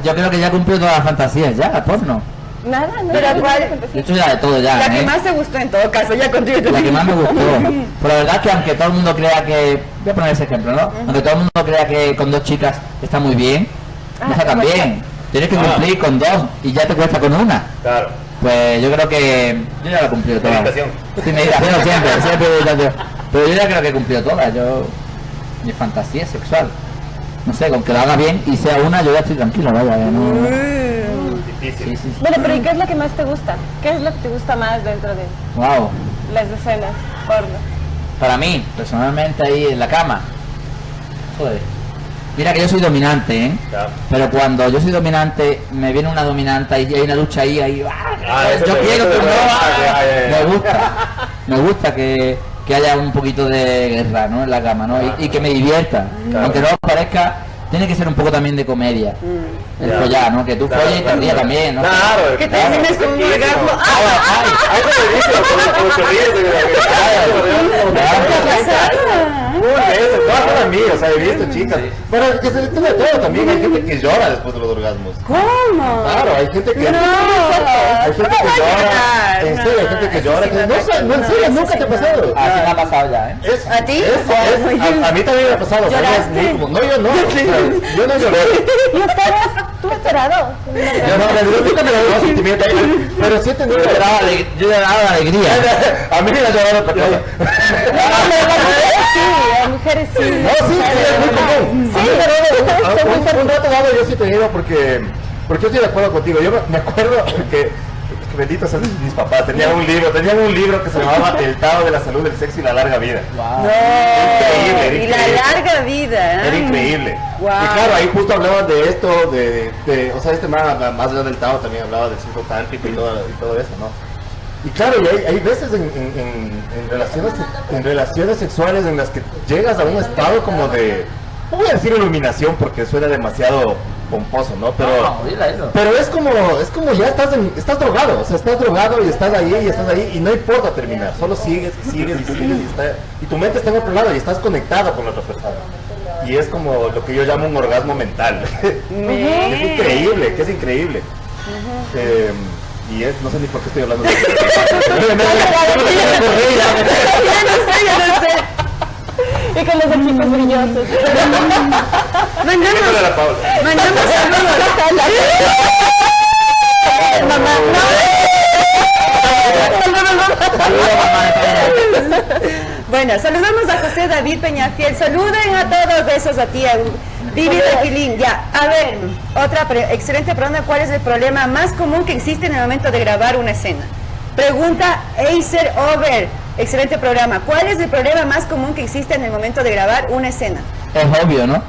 Yo creo que ya cumplió todas las fantasías, ya, porno. Nada, no. Pero cuál, Yo ya de todo ya, la que ¿eh? más te gustó en todo caso, ya contigo. La que más me gustó. Pero la verdad es que aunque todo el mundo crea que... Voy a poner ese ejemplo, ¿no? Aunque todo el mundo crea que con dos chicas está muy bien, no está tan bien. Tienes que cumplir con dos y ya te cuesta con una. Claro. Pues yo creo que yo ya lo he cumplido todas. Sí, meditación siempre, siempre meditación. Pero yo ya creo que he cumplido todas. Yo mi fantasía sexual. No sé, con que lo haga bien y sea una, yo ya estoy tranquilo, vaya, ya no. Difícil. Sí, sí, sí. Bueno, pero ¿y qué es lo que más te gusta? ¿Qué es lo que te gusta más dentro de Wow. las escenas porno? Para mí, personalmente ahí en la cama. Joder. Mira que yo soy dominante, ¿eh? Ya. Pero cuando yo soy dominante, me viene una dominante y hay una lucha ahí, ahí. ¡ah! Ah, yo quiero te- no. ah. Me gusta. Me gusta que, que haya un poquito de guerra, ¿no? En la cama, ¿no? Y, y que me divierta. Claro. Aunque no os parezca, tiene que ser un poco también de comedia. El follar, ¿no? Que tú Claro, folles y te claro, rías claro. también, ¿no? Claro, Que claro, termines con un riquísimo. orgasmo. ¡Ah! Ay, ay, como dice, como- como se ríe de la- Un beso, todas son amigas, o sea, he visto chicas. Bueno, que se tiene de todo también, hay gente que llora después de los orgasmos. ¿Cómo? Claro, hay gente que... No. Hay gente que llora, en serio, hay gente que llora. No, en serio, nunca te ha pasado. Así me ha pasado ya, ¿eh? Es, ¿A ti? a, mí también me ha pasado. ¿Lloraste? No, yo no. yo no lloré. ¿Y ustedes? ¿Tú has llorado? Yo no, me nunca me dio sentimiento ahí, pero sí he tenido... Yo lloraba lloraba de alegría. A mí me ha llorado otra cosa. Mujeres sí. No, sí, sí, es muy común. Sí, A mí me ha dado- son muy un, un rato dado yo sí he tenido porque, porque yo estoy de acuerdo contigo. Yo me, acuerdo que, benditos sean mis papás, tenían un libro, tenían un libro que se llamaba El Tao de la Salud, el Sexo y la Larga Vida. Increíble, era Y la increíble. larga vida. Era ¿eh? increíble. Wow. Y claro, ahí justo hablaban de esto, de, de- o sea, este man, más allá del Tao, también hablaba del ciclo tántrico y todo, y todo eso, ¿no? Y claro, y hay, hay veces en, en- en- en relaciones, en relaciones sexuales en las que llegas a un estado como de, no voy a decir iluminación porque suena demasiado pomposo, ¿no? Pero, No, pero es como, es como ya estás, en- estás drogado, o sea, estás drogado y estás ahí y estás ahí y no importa terminar, solo sigues y sigues y sigues y, está- y tu mente está en otro lado y estás conectado con la otra persona. Y es como lo que yo llamo un orgasmo mental. Es increíble, que es increíble. Eh, y es, no sé ni por qué estoy hablando de esto. Ya no sé, ya no sé. Y con los equipos brillosos. Mandamos, mandamos saludos. Mamá, Bueno, saludamos a José David Peñafiel. Saluden a todos, besos a ti, a Vivi de Filín. Ya, a ver, otra pre- excelente pregunta. ¿Cuál es el problema más común que existe en el momento de grabar una escena? Pregunta Acer Over. Excelente programa. ¿Cuál es el problema más común que existe en el momento de grabar una escena? Es obvio, ¿no?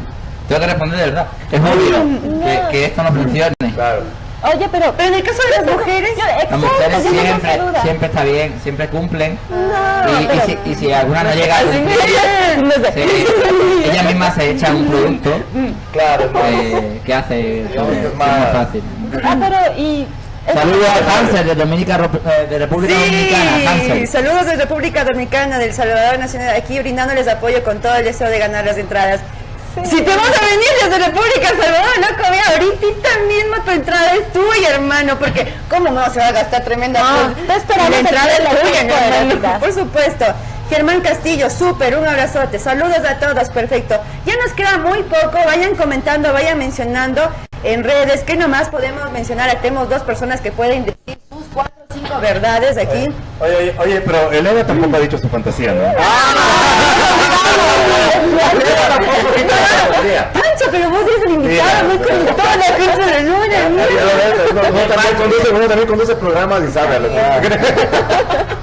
Tengo que responder de verdad. Es obvio que, que esto no funcione. Claro. Oye, pero, Pero en el caso de las mujeres, Las mujeres siempre, siempre está bien, siempre cumplen. y, y si, y si alguna no llega a cumplir, se- ella misma se echa un producto Claro, eh, que hace todo, que es más fácil. Ah, pero y... Saludos a Hansel de, Dominica, eh, de República Dominicana. Sí, Hansel. saludos de República Dominicana, del Salvador Nacional, aquí brindándoles apoyo con todo el deseo de ganar las entradas. Si te vas a venir desde República Salvador, loco, ve ahorita mismo tu entrada es tuya, hermano, porque ¿cómo no se va a gastar tremenda No, pues, La entrada es tuya, hermano, por supuesto. Germán Castillo, súper, un abrazote, saludos a todos, perfecto. Ya nos queda muy poco, vayan comentando, vayan mencionando en redes, que nomás podemos mencionar, tenemos dos personas que pueden decir cuatro o cinco verdades aquí. Oye, oye, oye, pero Elena tampoco ha dicho su fantasía, ¿no? Pancho, pero vos eres el invitado, no con toda la gente de luna. Uno también conduce, programas y sabe.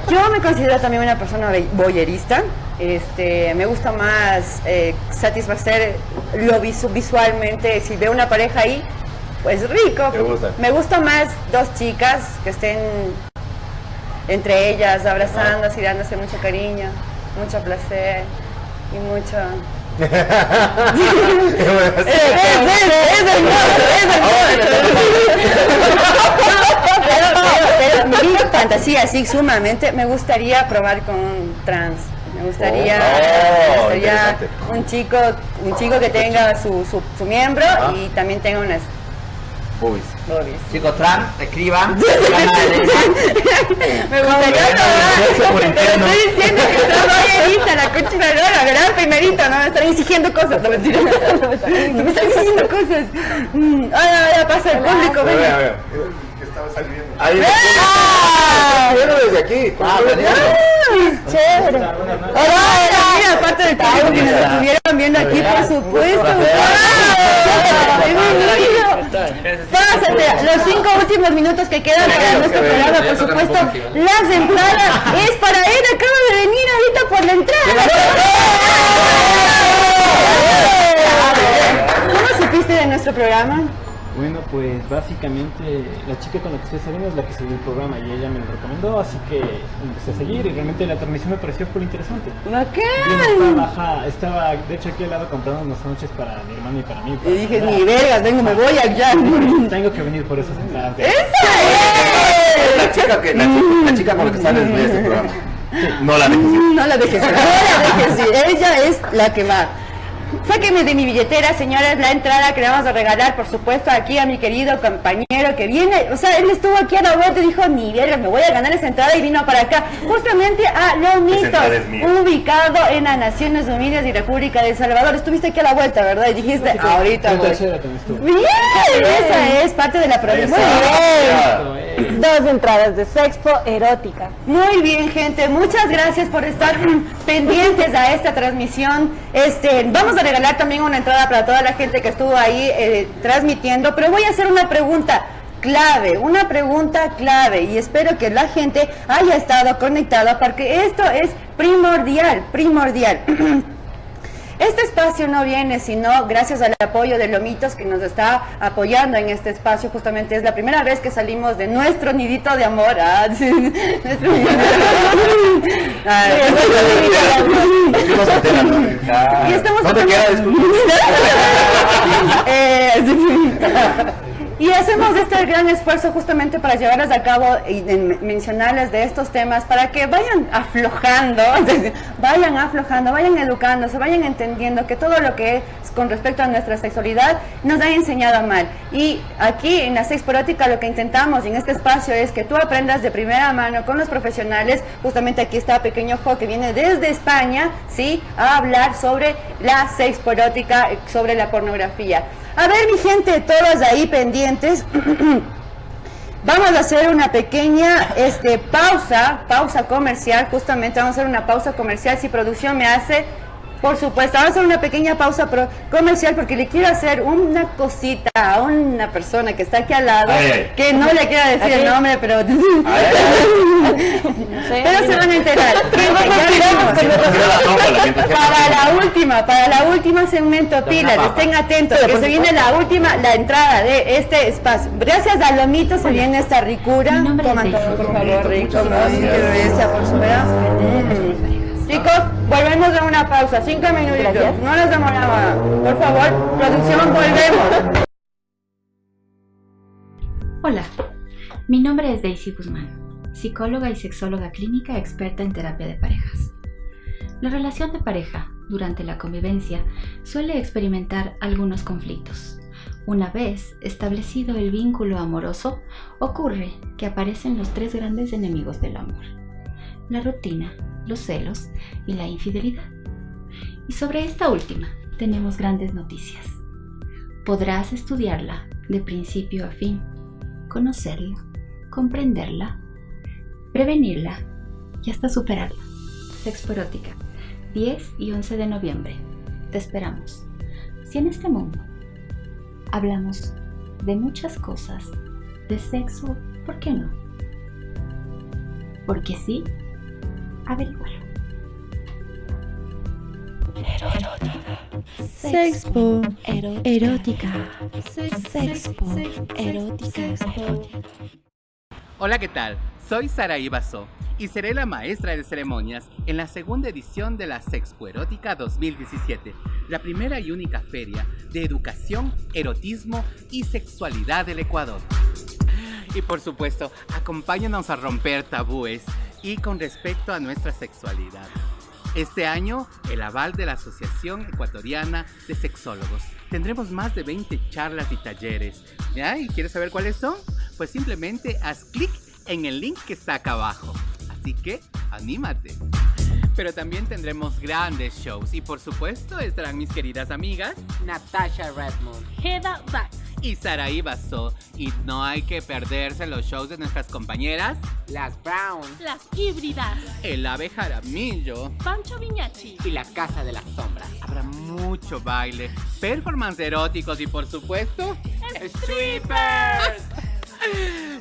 Yo me considero también una persona voyerista. Este, me gusta más eh, satisfacer lo visu- visualmente. Si veo una pareja ahí, pues rico. Te gusta. Me gusta más dos chicas que estén entre ellas abrazándose y dándose mucho cariño, mucho placer y mucho. es, es, es hermoso, es hermoso. Pero, pero, pero mi fantasía así sumamente me gustaría probar con un trans. Me gustaría, Oh, me gustaría interesante. un chico, un chico que tenga su, su, su miembro Ah. y también tenga unas Boobies. boobies. Chicos trans, escriban. Me gustaría. Pero estoy diciendo que soy voyerista, la concha de la gran primerito, no me están exigiendo cosas, no mentira. No me están exigiendo cosas. Mm, Ahora, ahora pasa el público, A ver, a venga. ver. Estaba saliendo. Ahí Viendo desde aquí. Ah, Ay, chévere. Hola, mira, aparte del público que nos estuvieron viendo aquí, por supuesto. Pásate, los cinco últimos minutos que quedan para nuestro programa, por supuesto, las entradas es para él, acaba de venir ahorita por la entrada. ¿Cómo supiste de nuestro programa? Bueno, pues básicamente la chica con la que estoy saliendo es la que siguió el programa y ella me lo recomendó, así que empecé a seguir y realmente la transmisión me pareció full interesante. ¡Bacán! Estaba, de hecho aquí al lado comprando unas noches para mi hermano y para mí. Y dije, ni vergas, vengo, me voy allá. Tengo que venir por esas entradas. de- La chica, que, la, chica, la chica con la que sales de este programa. No la dejes ir. No la dejes ir. No la dejes ir. Ella es la que va. Sáqueme de mi billetera, señores, la entrada que le vamos a regalar, por supuesto, aquí a mi querido compañero que viene. O sea, él estuvo aquí a la vuelta y dijo, ni verga, me voy a ganar esa entrada y vino para acá. Justamente a Lomitos, ubicado en las Naciones Unidas y República de El Salvador. Estuviste aquí a la vuelta, ¿verdad? Y dijiste, ahorita En voy. tercera. Bien, esa es parte de la provincia. Muy bien. Dos entradas de Sexpo Erótica. Muy bien, gente. Muchas gracias por estar pendientes a esta transmisión. Este, vamos a regalar también una entrada para toda la gente que estuvo ahí eh, transmitiendo, pero voy a hacer una pregunta clave, una pregunta clave y espero que la gente haya estado conectada porque esto es primordial, primordial. Este espacio no viene sino gracias al apoyo de Lomitos que nos está apoyando en este espacio. Justamente es la primera vez que salimos de nuestro nidito de amor. Ah, sí, nuestro nidito de amor. Nuestro nidito de amor. Estuvimos enteras, ¿no? Y estamos ¿Dónde tratando- queda? Disculpe. Eh, sí. Y hacemos este gran esfuerzo justamente para llevarles a cabo y mencionarles de estos temas para que vayan aflojando, vayan aflojando, vayan educándose, vayan entendiendo que todo lo que es con respecto a nuestra sexualidad nos ha enseñado mal. Y aquí en la Sexporótica lo que intentamos en este espacio es que tú aprendas de primera mano con los profesionales, justamente aquí está Pequeño Jo que viene desde España, ¿sí? A hablar sobre la sexporótica, sobre la pornografía. A ver, mi gente, todos ahí pendientes. Vamos a hacer una pequeña este, pausa, pausa comercial, justamente vamos a hacer una pausa comercial. Si producción me hace Por supuesto, vamos a hacer una pequeña pausa pro- comercial porque le quiero hacer una cosita a una persona que está aquí al lado, Ay, ay. que no le quiero decir el nombre, pero... pero se van a enterar. Para la última, para la última segmento, pilas, estén atentos, que se viene la última, la entrada de este espacio. Gracias a Lomito se viene esta ricura. Coman todo, por favor, rico, por supuesto. Chicos, volvemos de una pausa, cinco minutitos, no nos demoramos. Por favor, producción, volvemos. Hola, mi nombre es Daisy Guzmán, psicóloga y sexóloga clínica experta en terapia de parejas. La relación de pareja durante la convivencia suele experimentar algunos conflictos. Una vez establecido el vínculo amoroso, ocurre que aparecen los tres grandes enemigos del amor. La rutina, los celos y la infidelidad. Y sobre esta última tenemos grandes noticias. Podrás estudiarla de principio a fin, conocerla, comprenderla, prevenirla y hasta superarla. Sexporótica, 10 y 11 de noviembre. Te esperamos. Si en este mundo hablamos de muchas cosas, de sexo, ¿por qué no? Porque sí, averigualo. Sexpo erótica. Sexpo erótica. Hola, ¿qué tal? Soy Sara Ibaso y seré la maestra de ceremonias en la segunda edición de la Sexpo Erótica 2017, la primera y única feria de educación, erotismo y sexualidad del Ecuador. Y por supuesto, acompáñanos a romper tabúes y con respecto a nuestra sexualidad. Este año, el aval de la Asociación Ecuatoriana de Sexólogos. Tendremos más de 20 charlas y talleres. ¿Ya? ¿Y quieres saber cuáles son? Pues simplemente haz clic en el link que está acá abajo. Así que, anímate. Pero también tendremos grandes shows y por supuesto estarán mis queridas amigas Natasha Redmond, Heda Bax y Saraí Basso. Y no hay que perderse los shows de nuestras compañeras Las Brown, Las híbridas. El Ave Jaramillo Pancho Viñachi. y La Casa de las Sombras. Habrá mucho baile, performance eróticos y por supuesto strippers.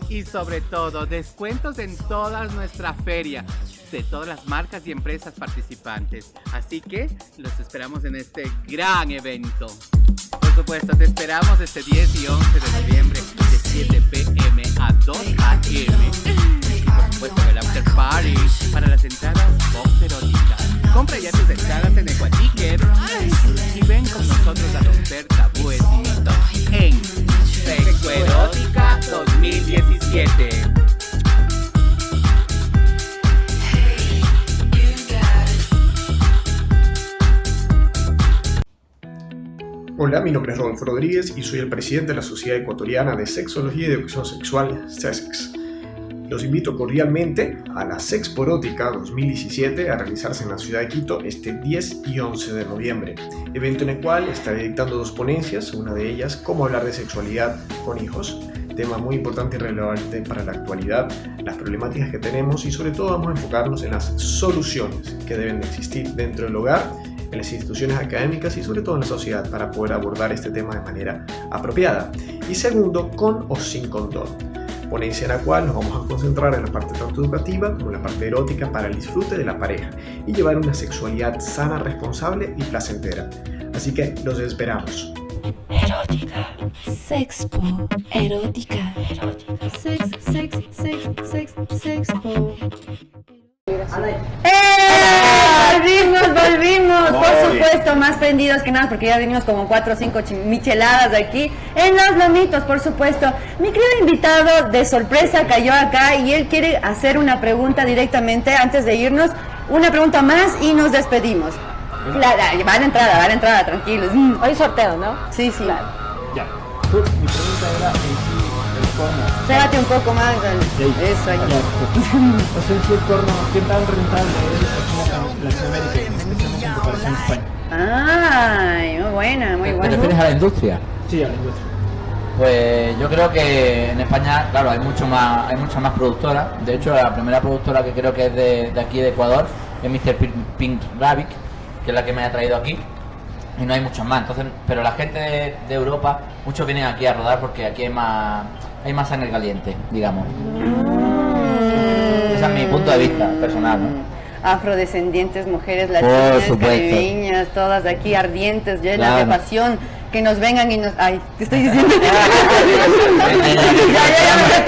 Y sobre todo, descuentos en toda nuestra feria de todas las marcas y empresas participantes. Así que los esperamos en este gran evento. Por supuesto, te esperamos este 10 y 11 de noviembre de 7 pm a 2 am. Mi nombre es Rodolfo Rodríguez y soy el presidente de la Sociedad Ecuatoriana de Sexología y Educación Sexual, SESEX. Los invito cordialmente a la Sexporótica 2017 a realizarse en la ciudad de Quito este 10 y 11 de noviembre, evento en el cual estaré dictando dos ponencias, una de ellas, cómo hablar de sexualidad con hijos, tema muy importante y relevante para la actualidad, las problemáticas que tenemos y sobre todo vamos a enfocarnos en las soluciones que deben de existir dentro del hogar en las instituciones académicas y sobre todo en la sociedad para poder abordar este tema de manera apropiada. Y segundo, con o sin condón. Ponencia en la cual nos vamos a concentrar en la parte tanto educativa como en la parte erótica para el disfrute de la pareja y llevar una sexualidad sana, responsable y placentera. Así que los esperamos. Erótica. Sexpo erótica. Sex, sex, sex, sex, sexpo. ¡Eh! Volvimos, volvimos, por supuesto, más prendidos que nada, porque ya venimos como cuatro o cinco micheladas aquí en los lomitos, por supuesto. Mi querido invitado de sorpresa cayó acá y él quiere hacer una pregunta directamente antes de irnos, una pregunta más y nos despedimos. Claro, va a la entrada, va a la entrada, tranquilos. Mm, Hoy sorteo, ¿no? Sí, sí. Ya. Pues, mi pregunta era Pégate un poco más. al- Eso, ahí. O sea, el porno, ¿qué tan rentable es aquí en Latinoamérica, especialmente en comparación a España? Ay, muy buena, muy ¿Te buena. refieres a la industria? Sí, a la industria. Pues yo creo que en España, claro, hay mucho más, hay muchas más productoras. De hecho, la primera productora que creo que es de, de aquí de Ecuador es Mr. Pink- Pink Rabbit, que es la que me ha traído aquí. Y no hay muchos más. Entonces, pero la gente de, de Europa, muchos vienen aquí a rodar porque aquí hay más, hay más sangre caliente, digamos. Ese es mi punto de vista personal, ¿no? Afrodescendientes, mujeres latinas, caribeñas, todas aquí ardientes, llenas Claro. de pasión, que nos vengan y nos... Ay, te estoy diciendo... ya,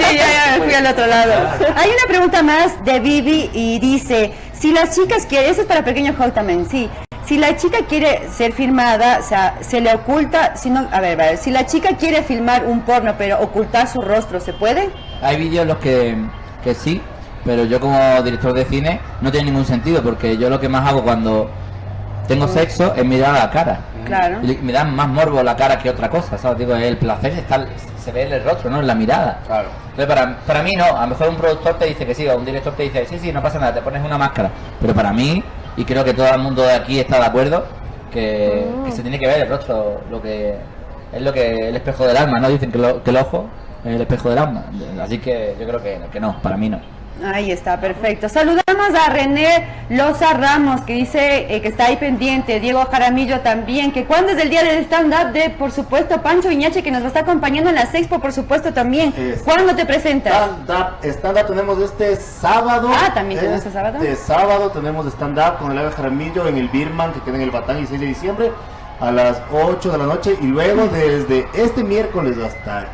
ya, ya ya, fui al otro lado. Hay una pregunta más de Vivi y dice, si las chicas quieren, eso es para Pequeño Hulk también, sí. Si la chica quiere ser filmada, o sea, se le oculta, si no, a ver, a ver, si la chica quiere filmar un porno pero ocultar su rostro, ¿se puede? Hay vídeos en los que, que sí, pero yo como director de cine no tiene ningún sentido porque yo lo que más hago cuando tengo sexo es mirar a la cara. Claro. Y me da más morbo la cara que otra cosa, ¿sabes? Digo, el placer está, se ve en el rostro, ¿no? En la mirada. Claro. Entonces, para, para mí no, a lo mejor un productor te dice que sí, o un director te dice, sí, sí, no pasa nada, te pones una máscara. Pero para mí, y creo que todo el mundo de aquí está de acuerdo, que, que se tiene que ver el rostro, lo que es lo que el espejo del alma, ¿no? Dicen que, lo- que el ojo es el espejo del alma. Así que yo creo que, que no, para mí no. Ahí está, perfecto. Saludamos a René Loza Ramos, que dice eh, que está ahí pendiente. Diego Jaramillo también. Que cuándo es el día del stand-up de, por supuesto, Pancho Viñache, que nos va a estar acompañando en la Expo, por supuesto, también. ¿Cuándo te presentas? Stand-up, stand-up tenemos este sábado. Ah, ¿también tenemos este sábado? Este sábado tenemos stand-up con el Ave Jaramillo en el Birman, que queda en el Batán, y 6 de diciembre, a las 8 de la noche. Y luego desde este miércoles hasta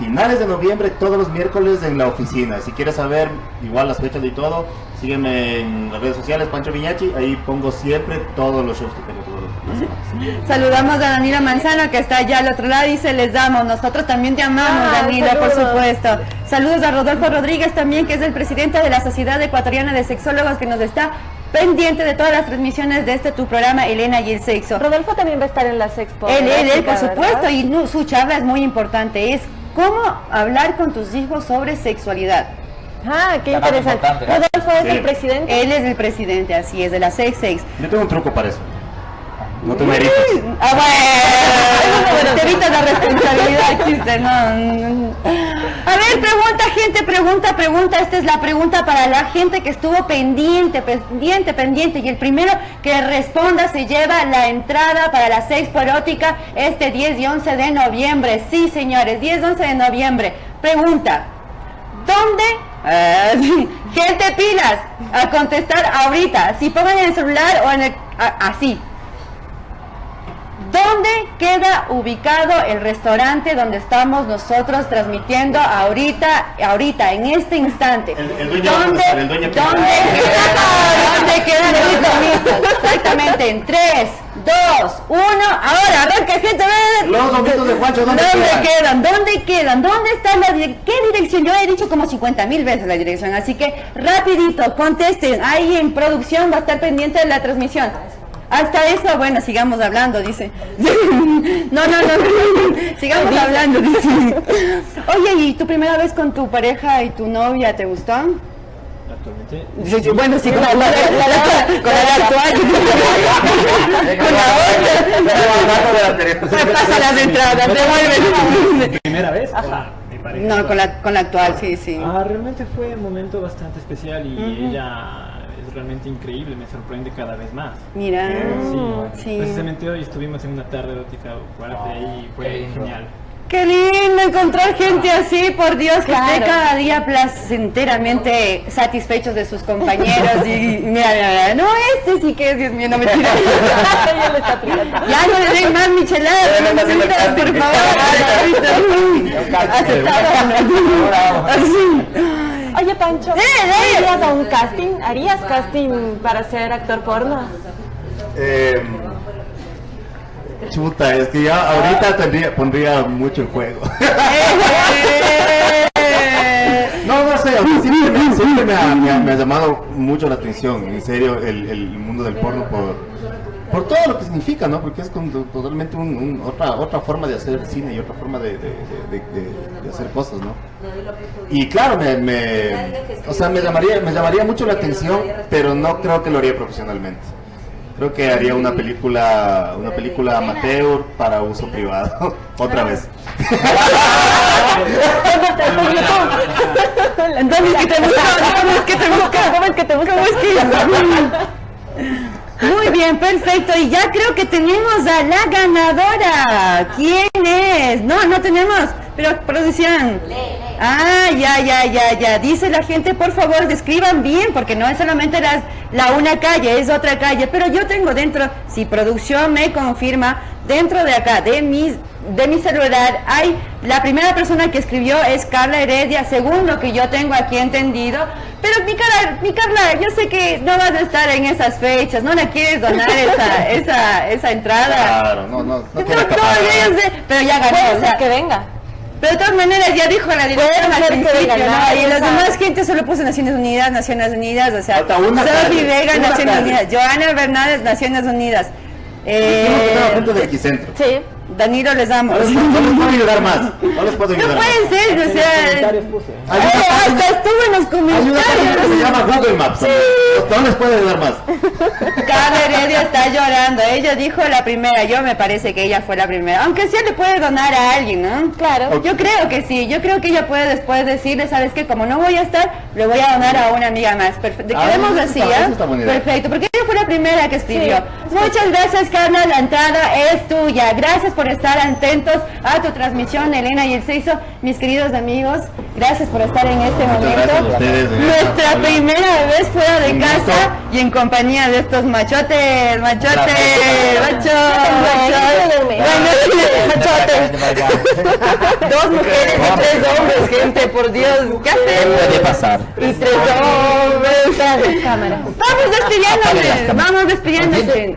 finales de noviembre, todos los miércoles en la oficina. Si quieres saber igual las fechas y todo, sígueme en las redes sociales, Pancho Viñachi. Ahí pongo siempre todos los shows que tengo todos los días. Saludamos a Danilo Manzano, que está allá al otro lado, y se les damos. Nosotros también te amamos, Ah, Danilo, por supuesto. Saludos a Rodolfo Rodríguez también, que es el presidente de la Sociedad Ecuatoriana de Sexólogos, que nos está pendiente de todas las transmisiones de este tu programa, Elena y el Sexo. Rodolfo también va a estar en las expo. Él, él, él, por ¿verdad? supuesto, y no, su charla es muy importante. Es cómo hablar con tus hijos sobre sexualidad. Ah, qué interesante. Rodolfo es Sí. el presidente. Él es el presidente, así es, de la Sex Sex. Yo tengo un truco para eso. No te merites. Ah, bueno, te evitas la responsabilidad, chiste, no, no. A ver, pregunta, gente, pregunta, pregunta. Esta es la pregunta para la gente que estuvo pendiente, pendiente, pendiente. Y el primero que responda se lleva la entrada para la Sexpo Erótica este 10 y 11 de noviembre. Sí, señores, 10 y 11 de noviembre. Pregunta, ¿Dónde? Sí. gente pilas a contestar ahorita. Si pongan en el celular o en el así. ¿Dónde queda ubicado el restaurante donde estamos nosotros transmitiendo ahorita, ahorita, en este instante? el dueño a ¿Dónde, el dueño ¿dónde quiere- queda? ¿Dónde queda? Exactamente, en 3, 2, 1. Ahora, arranca, gente. ven. Los lomitos de Juancho, ¿dónde quedan? quedan? ¿Dónde quedan? ¿Dónde está la dire- ¿Qué dirección? Yo he dicho como 50 mil veces la dirección, así que rapidito, contesten. Ahí en producción va a estar pendiente de la transmisión. Hasta eso, bueno, sigamos hablando, dice. No, no, no, sigamos hablando, dice. Oye, ¿y tu primera vez con tu pareja y tu novia te gustó? Actualmente. Sí, sí, bueno, sí, con la, la- la- con la actual. con la otra. Pasa las entradas, devuelven. ¿Primera vez? Ajá. No, con la, con la actual, sí, sí. Ah, realmente fue un momento bastante especial y ella es realmente increíble, me sorprende cada vez más. Mira, Sí, sí. Precisamente hoy estuvimos en una tarde erótica fuerte y fue genial. Qué lindo encontrar gente así, por Dios, que esté Claro. cada día placenteramente satisfechos de sus compañeros. Y mira, mira, mira, no, este sí que es, Dios mío, no me tira. Ya no le den más micheladas, no necesitas, por favor. Aceptado. Así. Oye, Pancho, Eh, ¿irías a un casting? ¿Harías casting para ser actor porno? Eh, chuta, es que ya ahorita tendría, pondría mucho en juego. No, no sé, siempre, me, siempre me ha, me ha- me ha llamado mucho la atención, en serio, el, el mundo del porno por, por todo lo que significa, ¿no? Porque es como totalmente un- un- otra, otra forma de hacer cine y otra forma de, de- de- de- de- de hacer cosas, ¿no? Y claro, me, me- o sea, me llamaría, me llamaría mucho la atención, pero no creo que lo haría profesionalmente. Creo que haría una película, una película amateur para uso privado, otra vez. Entonces, ¿qué te busca? ¿Cómo es que te busca? ¿Cómo es que te busca? ¿Cómo es que? Muy bien, perfecto. Y ya creo que tenemos a la ganadora. ¿Quién es? No, no tenemos. Pero producción. Ah, ya, ya, ya, ya. Dice la gente, por favor, describan bien, porque no es solamente la una calle, es otra calle. Pero yo tengo dentro, si producción me confirma, dentro de acá, de mis de mi celular hay la primera persona que escribió es Carla Heredia según lo que yo tengo aquí entendido pero mi Carla, mi Carla yo sé que no vas a estar en esas fechas no le quieres donar esa esa, esa entrada Claro, no, no, no no, quiero no, escapar. yo sé, pero ya ganó o sea, que venga. pero de todas maneras ya dijo la directora al principio, ¿no? Y las demás gente solo puso Naciones Unidas, Naciones Unidas, o sea, calle, Vega, Naciones. Unidas, Joana Bernales, Naciones Unidas. Eh, sí, Danilo les damos. No les, no puedo ayudar más. No les puedo No ayudar más. puede ser, o sea. Hay eh, estuvo en los comentarios. se llama Google Maps. No les puedo ayudar más. Carla Heredia está llorando. Ella dijo la primera. Yo me parece que ella fue la primera. Aunque sí le puede donar a alguien, ¿no? Claro. Yo creo que sí. Yo creo que ella puede después decirle, ¿sabes qué? Como no voy a estar, le voy a donar a una amiga más. Perfecto. Ah, Quedemos así, buena idea. Perfecto. Porque ella fue la primera que escribió. Muchas gracias, Carla. La entrada es tuya. Gracias por estar atentos a tu transmisión, Elena y el Seiso. Mis queridos amigos, gracias por estar en este Muchas momento. gracias a ustedes. Nuestra primera vez fuera de Un casa gusto. y en compañía de estos machotes, machotes, Gracias. macho, macho, machotes. Dos mujeres y tres hombres, gente, por Dios, ¿qué hacemos? Puede pasar. Y tres hombres. Vamos despidiéndose, vamos despidiéndose.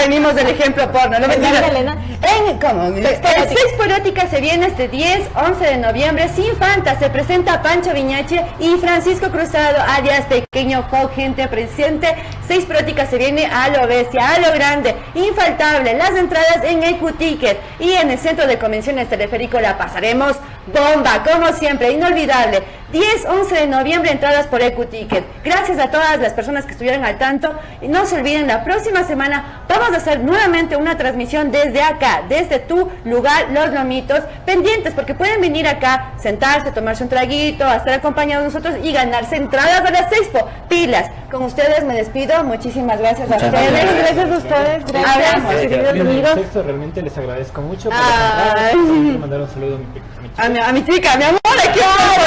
venimos del ejemplo porno. No mentira. En, ¿cómo? El Sexpo Erótica se viene este 10, 11 de noviembre. Sin Fanta se presenta Pancho Viñache y Francisco Cruzado, alias Pequeño Hawk, gente presente. Seis Erótica se viene a lo bestia, a lo grande, infaltable. Las entradas en EQ Ticket y en el Centro de Convenciones Teleférico la pasaremos bomba, como siempre, inolvidable. 10, 11 de noviembre, entradas por EQ Ticket. Gracias a todas las personas que estuvieron al tanto. Y no se olviden, la próxima semana vamos a hacer nuevamente una transmisión desde acá, desde tu lugar, Los Lomitos, pendientes, porque pueden venir acá, sentarse, tomarse un traguito, a estar acompañados de nosotros y ganarse entradas a las Expo. Pilas. Con ustedes me despido. Muchísimas gracias Muchas a ustedes. gracias. Gracias a ustedes. Gracias. Hablamos, Eh, queridos bien, amigos. Sexto, realmente les agradezco mucho por quiero mandar un saludo a mi, a mi chica. A mi, a mi chica, mi amor, aquí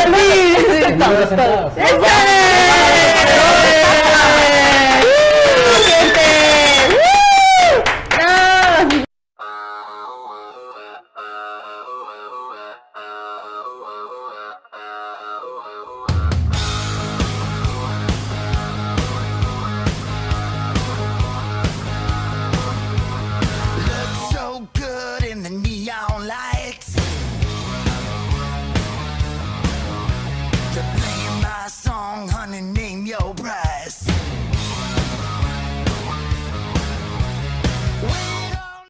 por mí.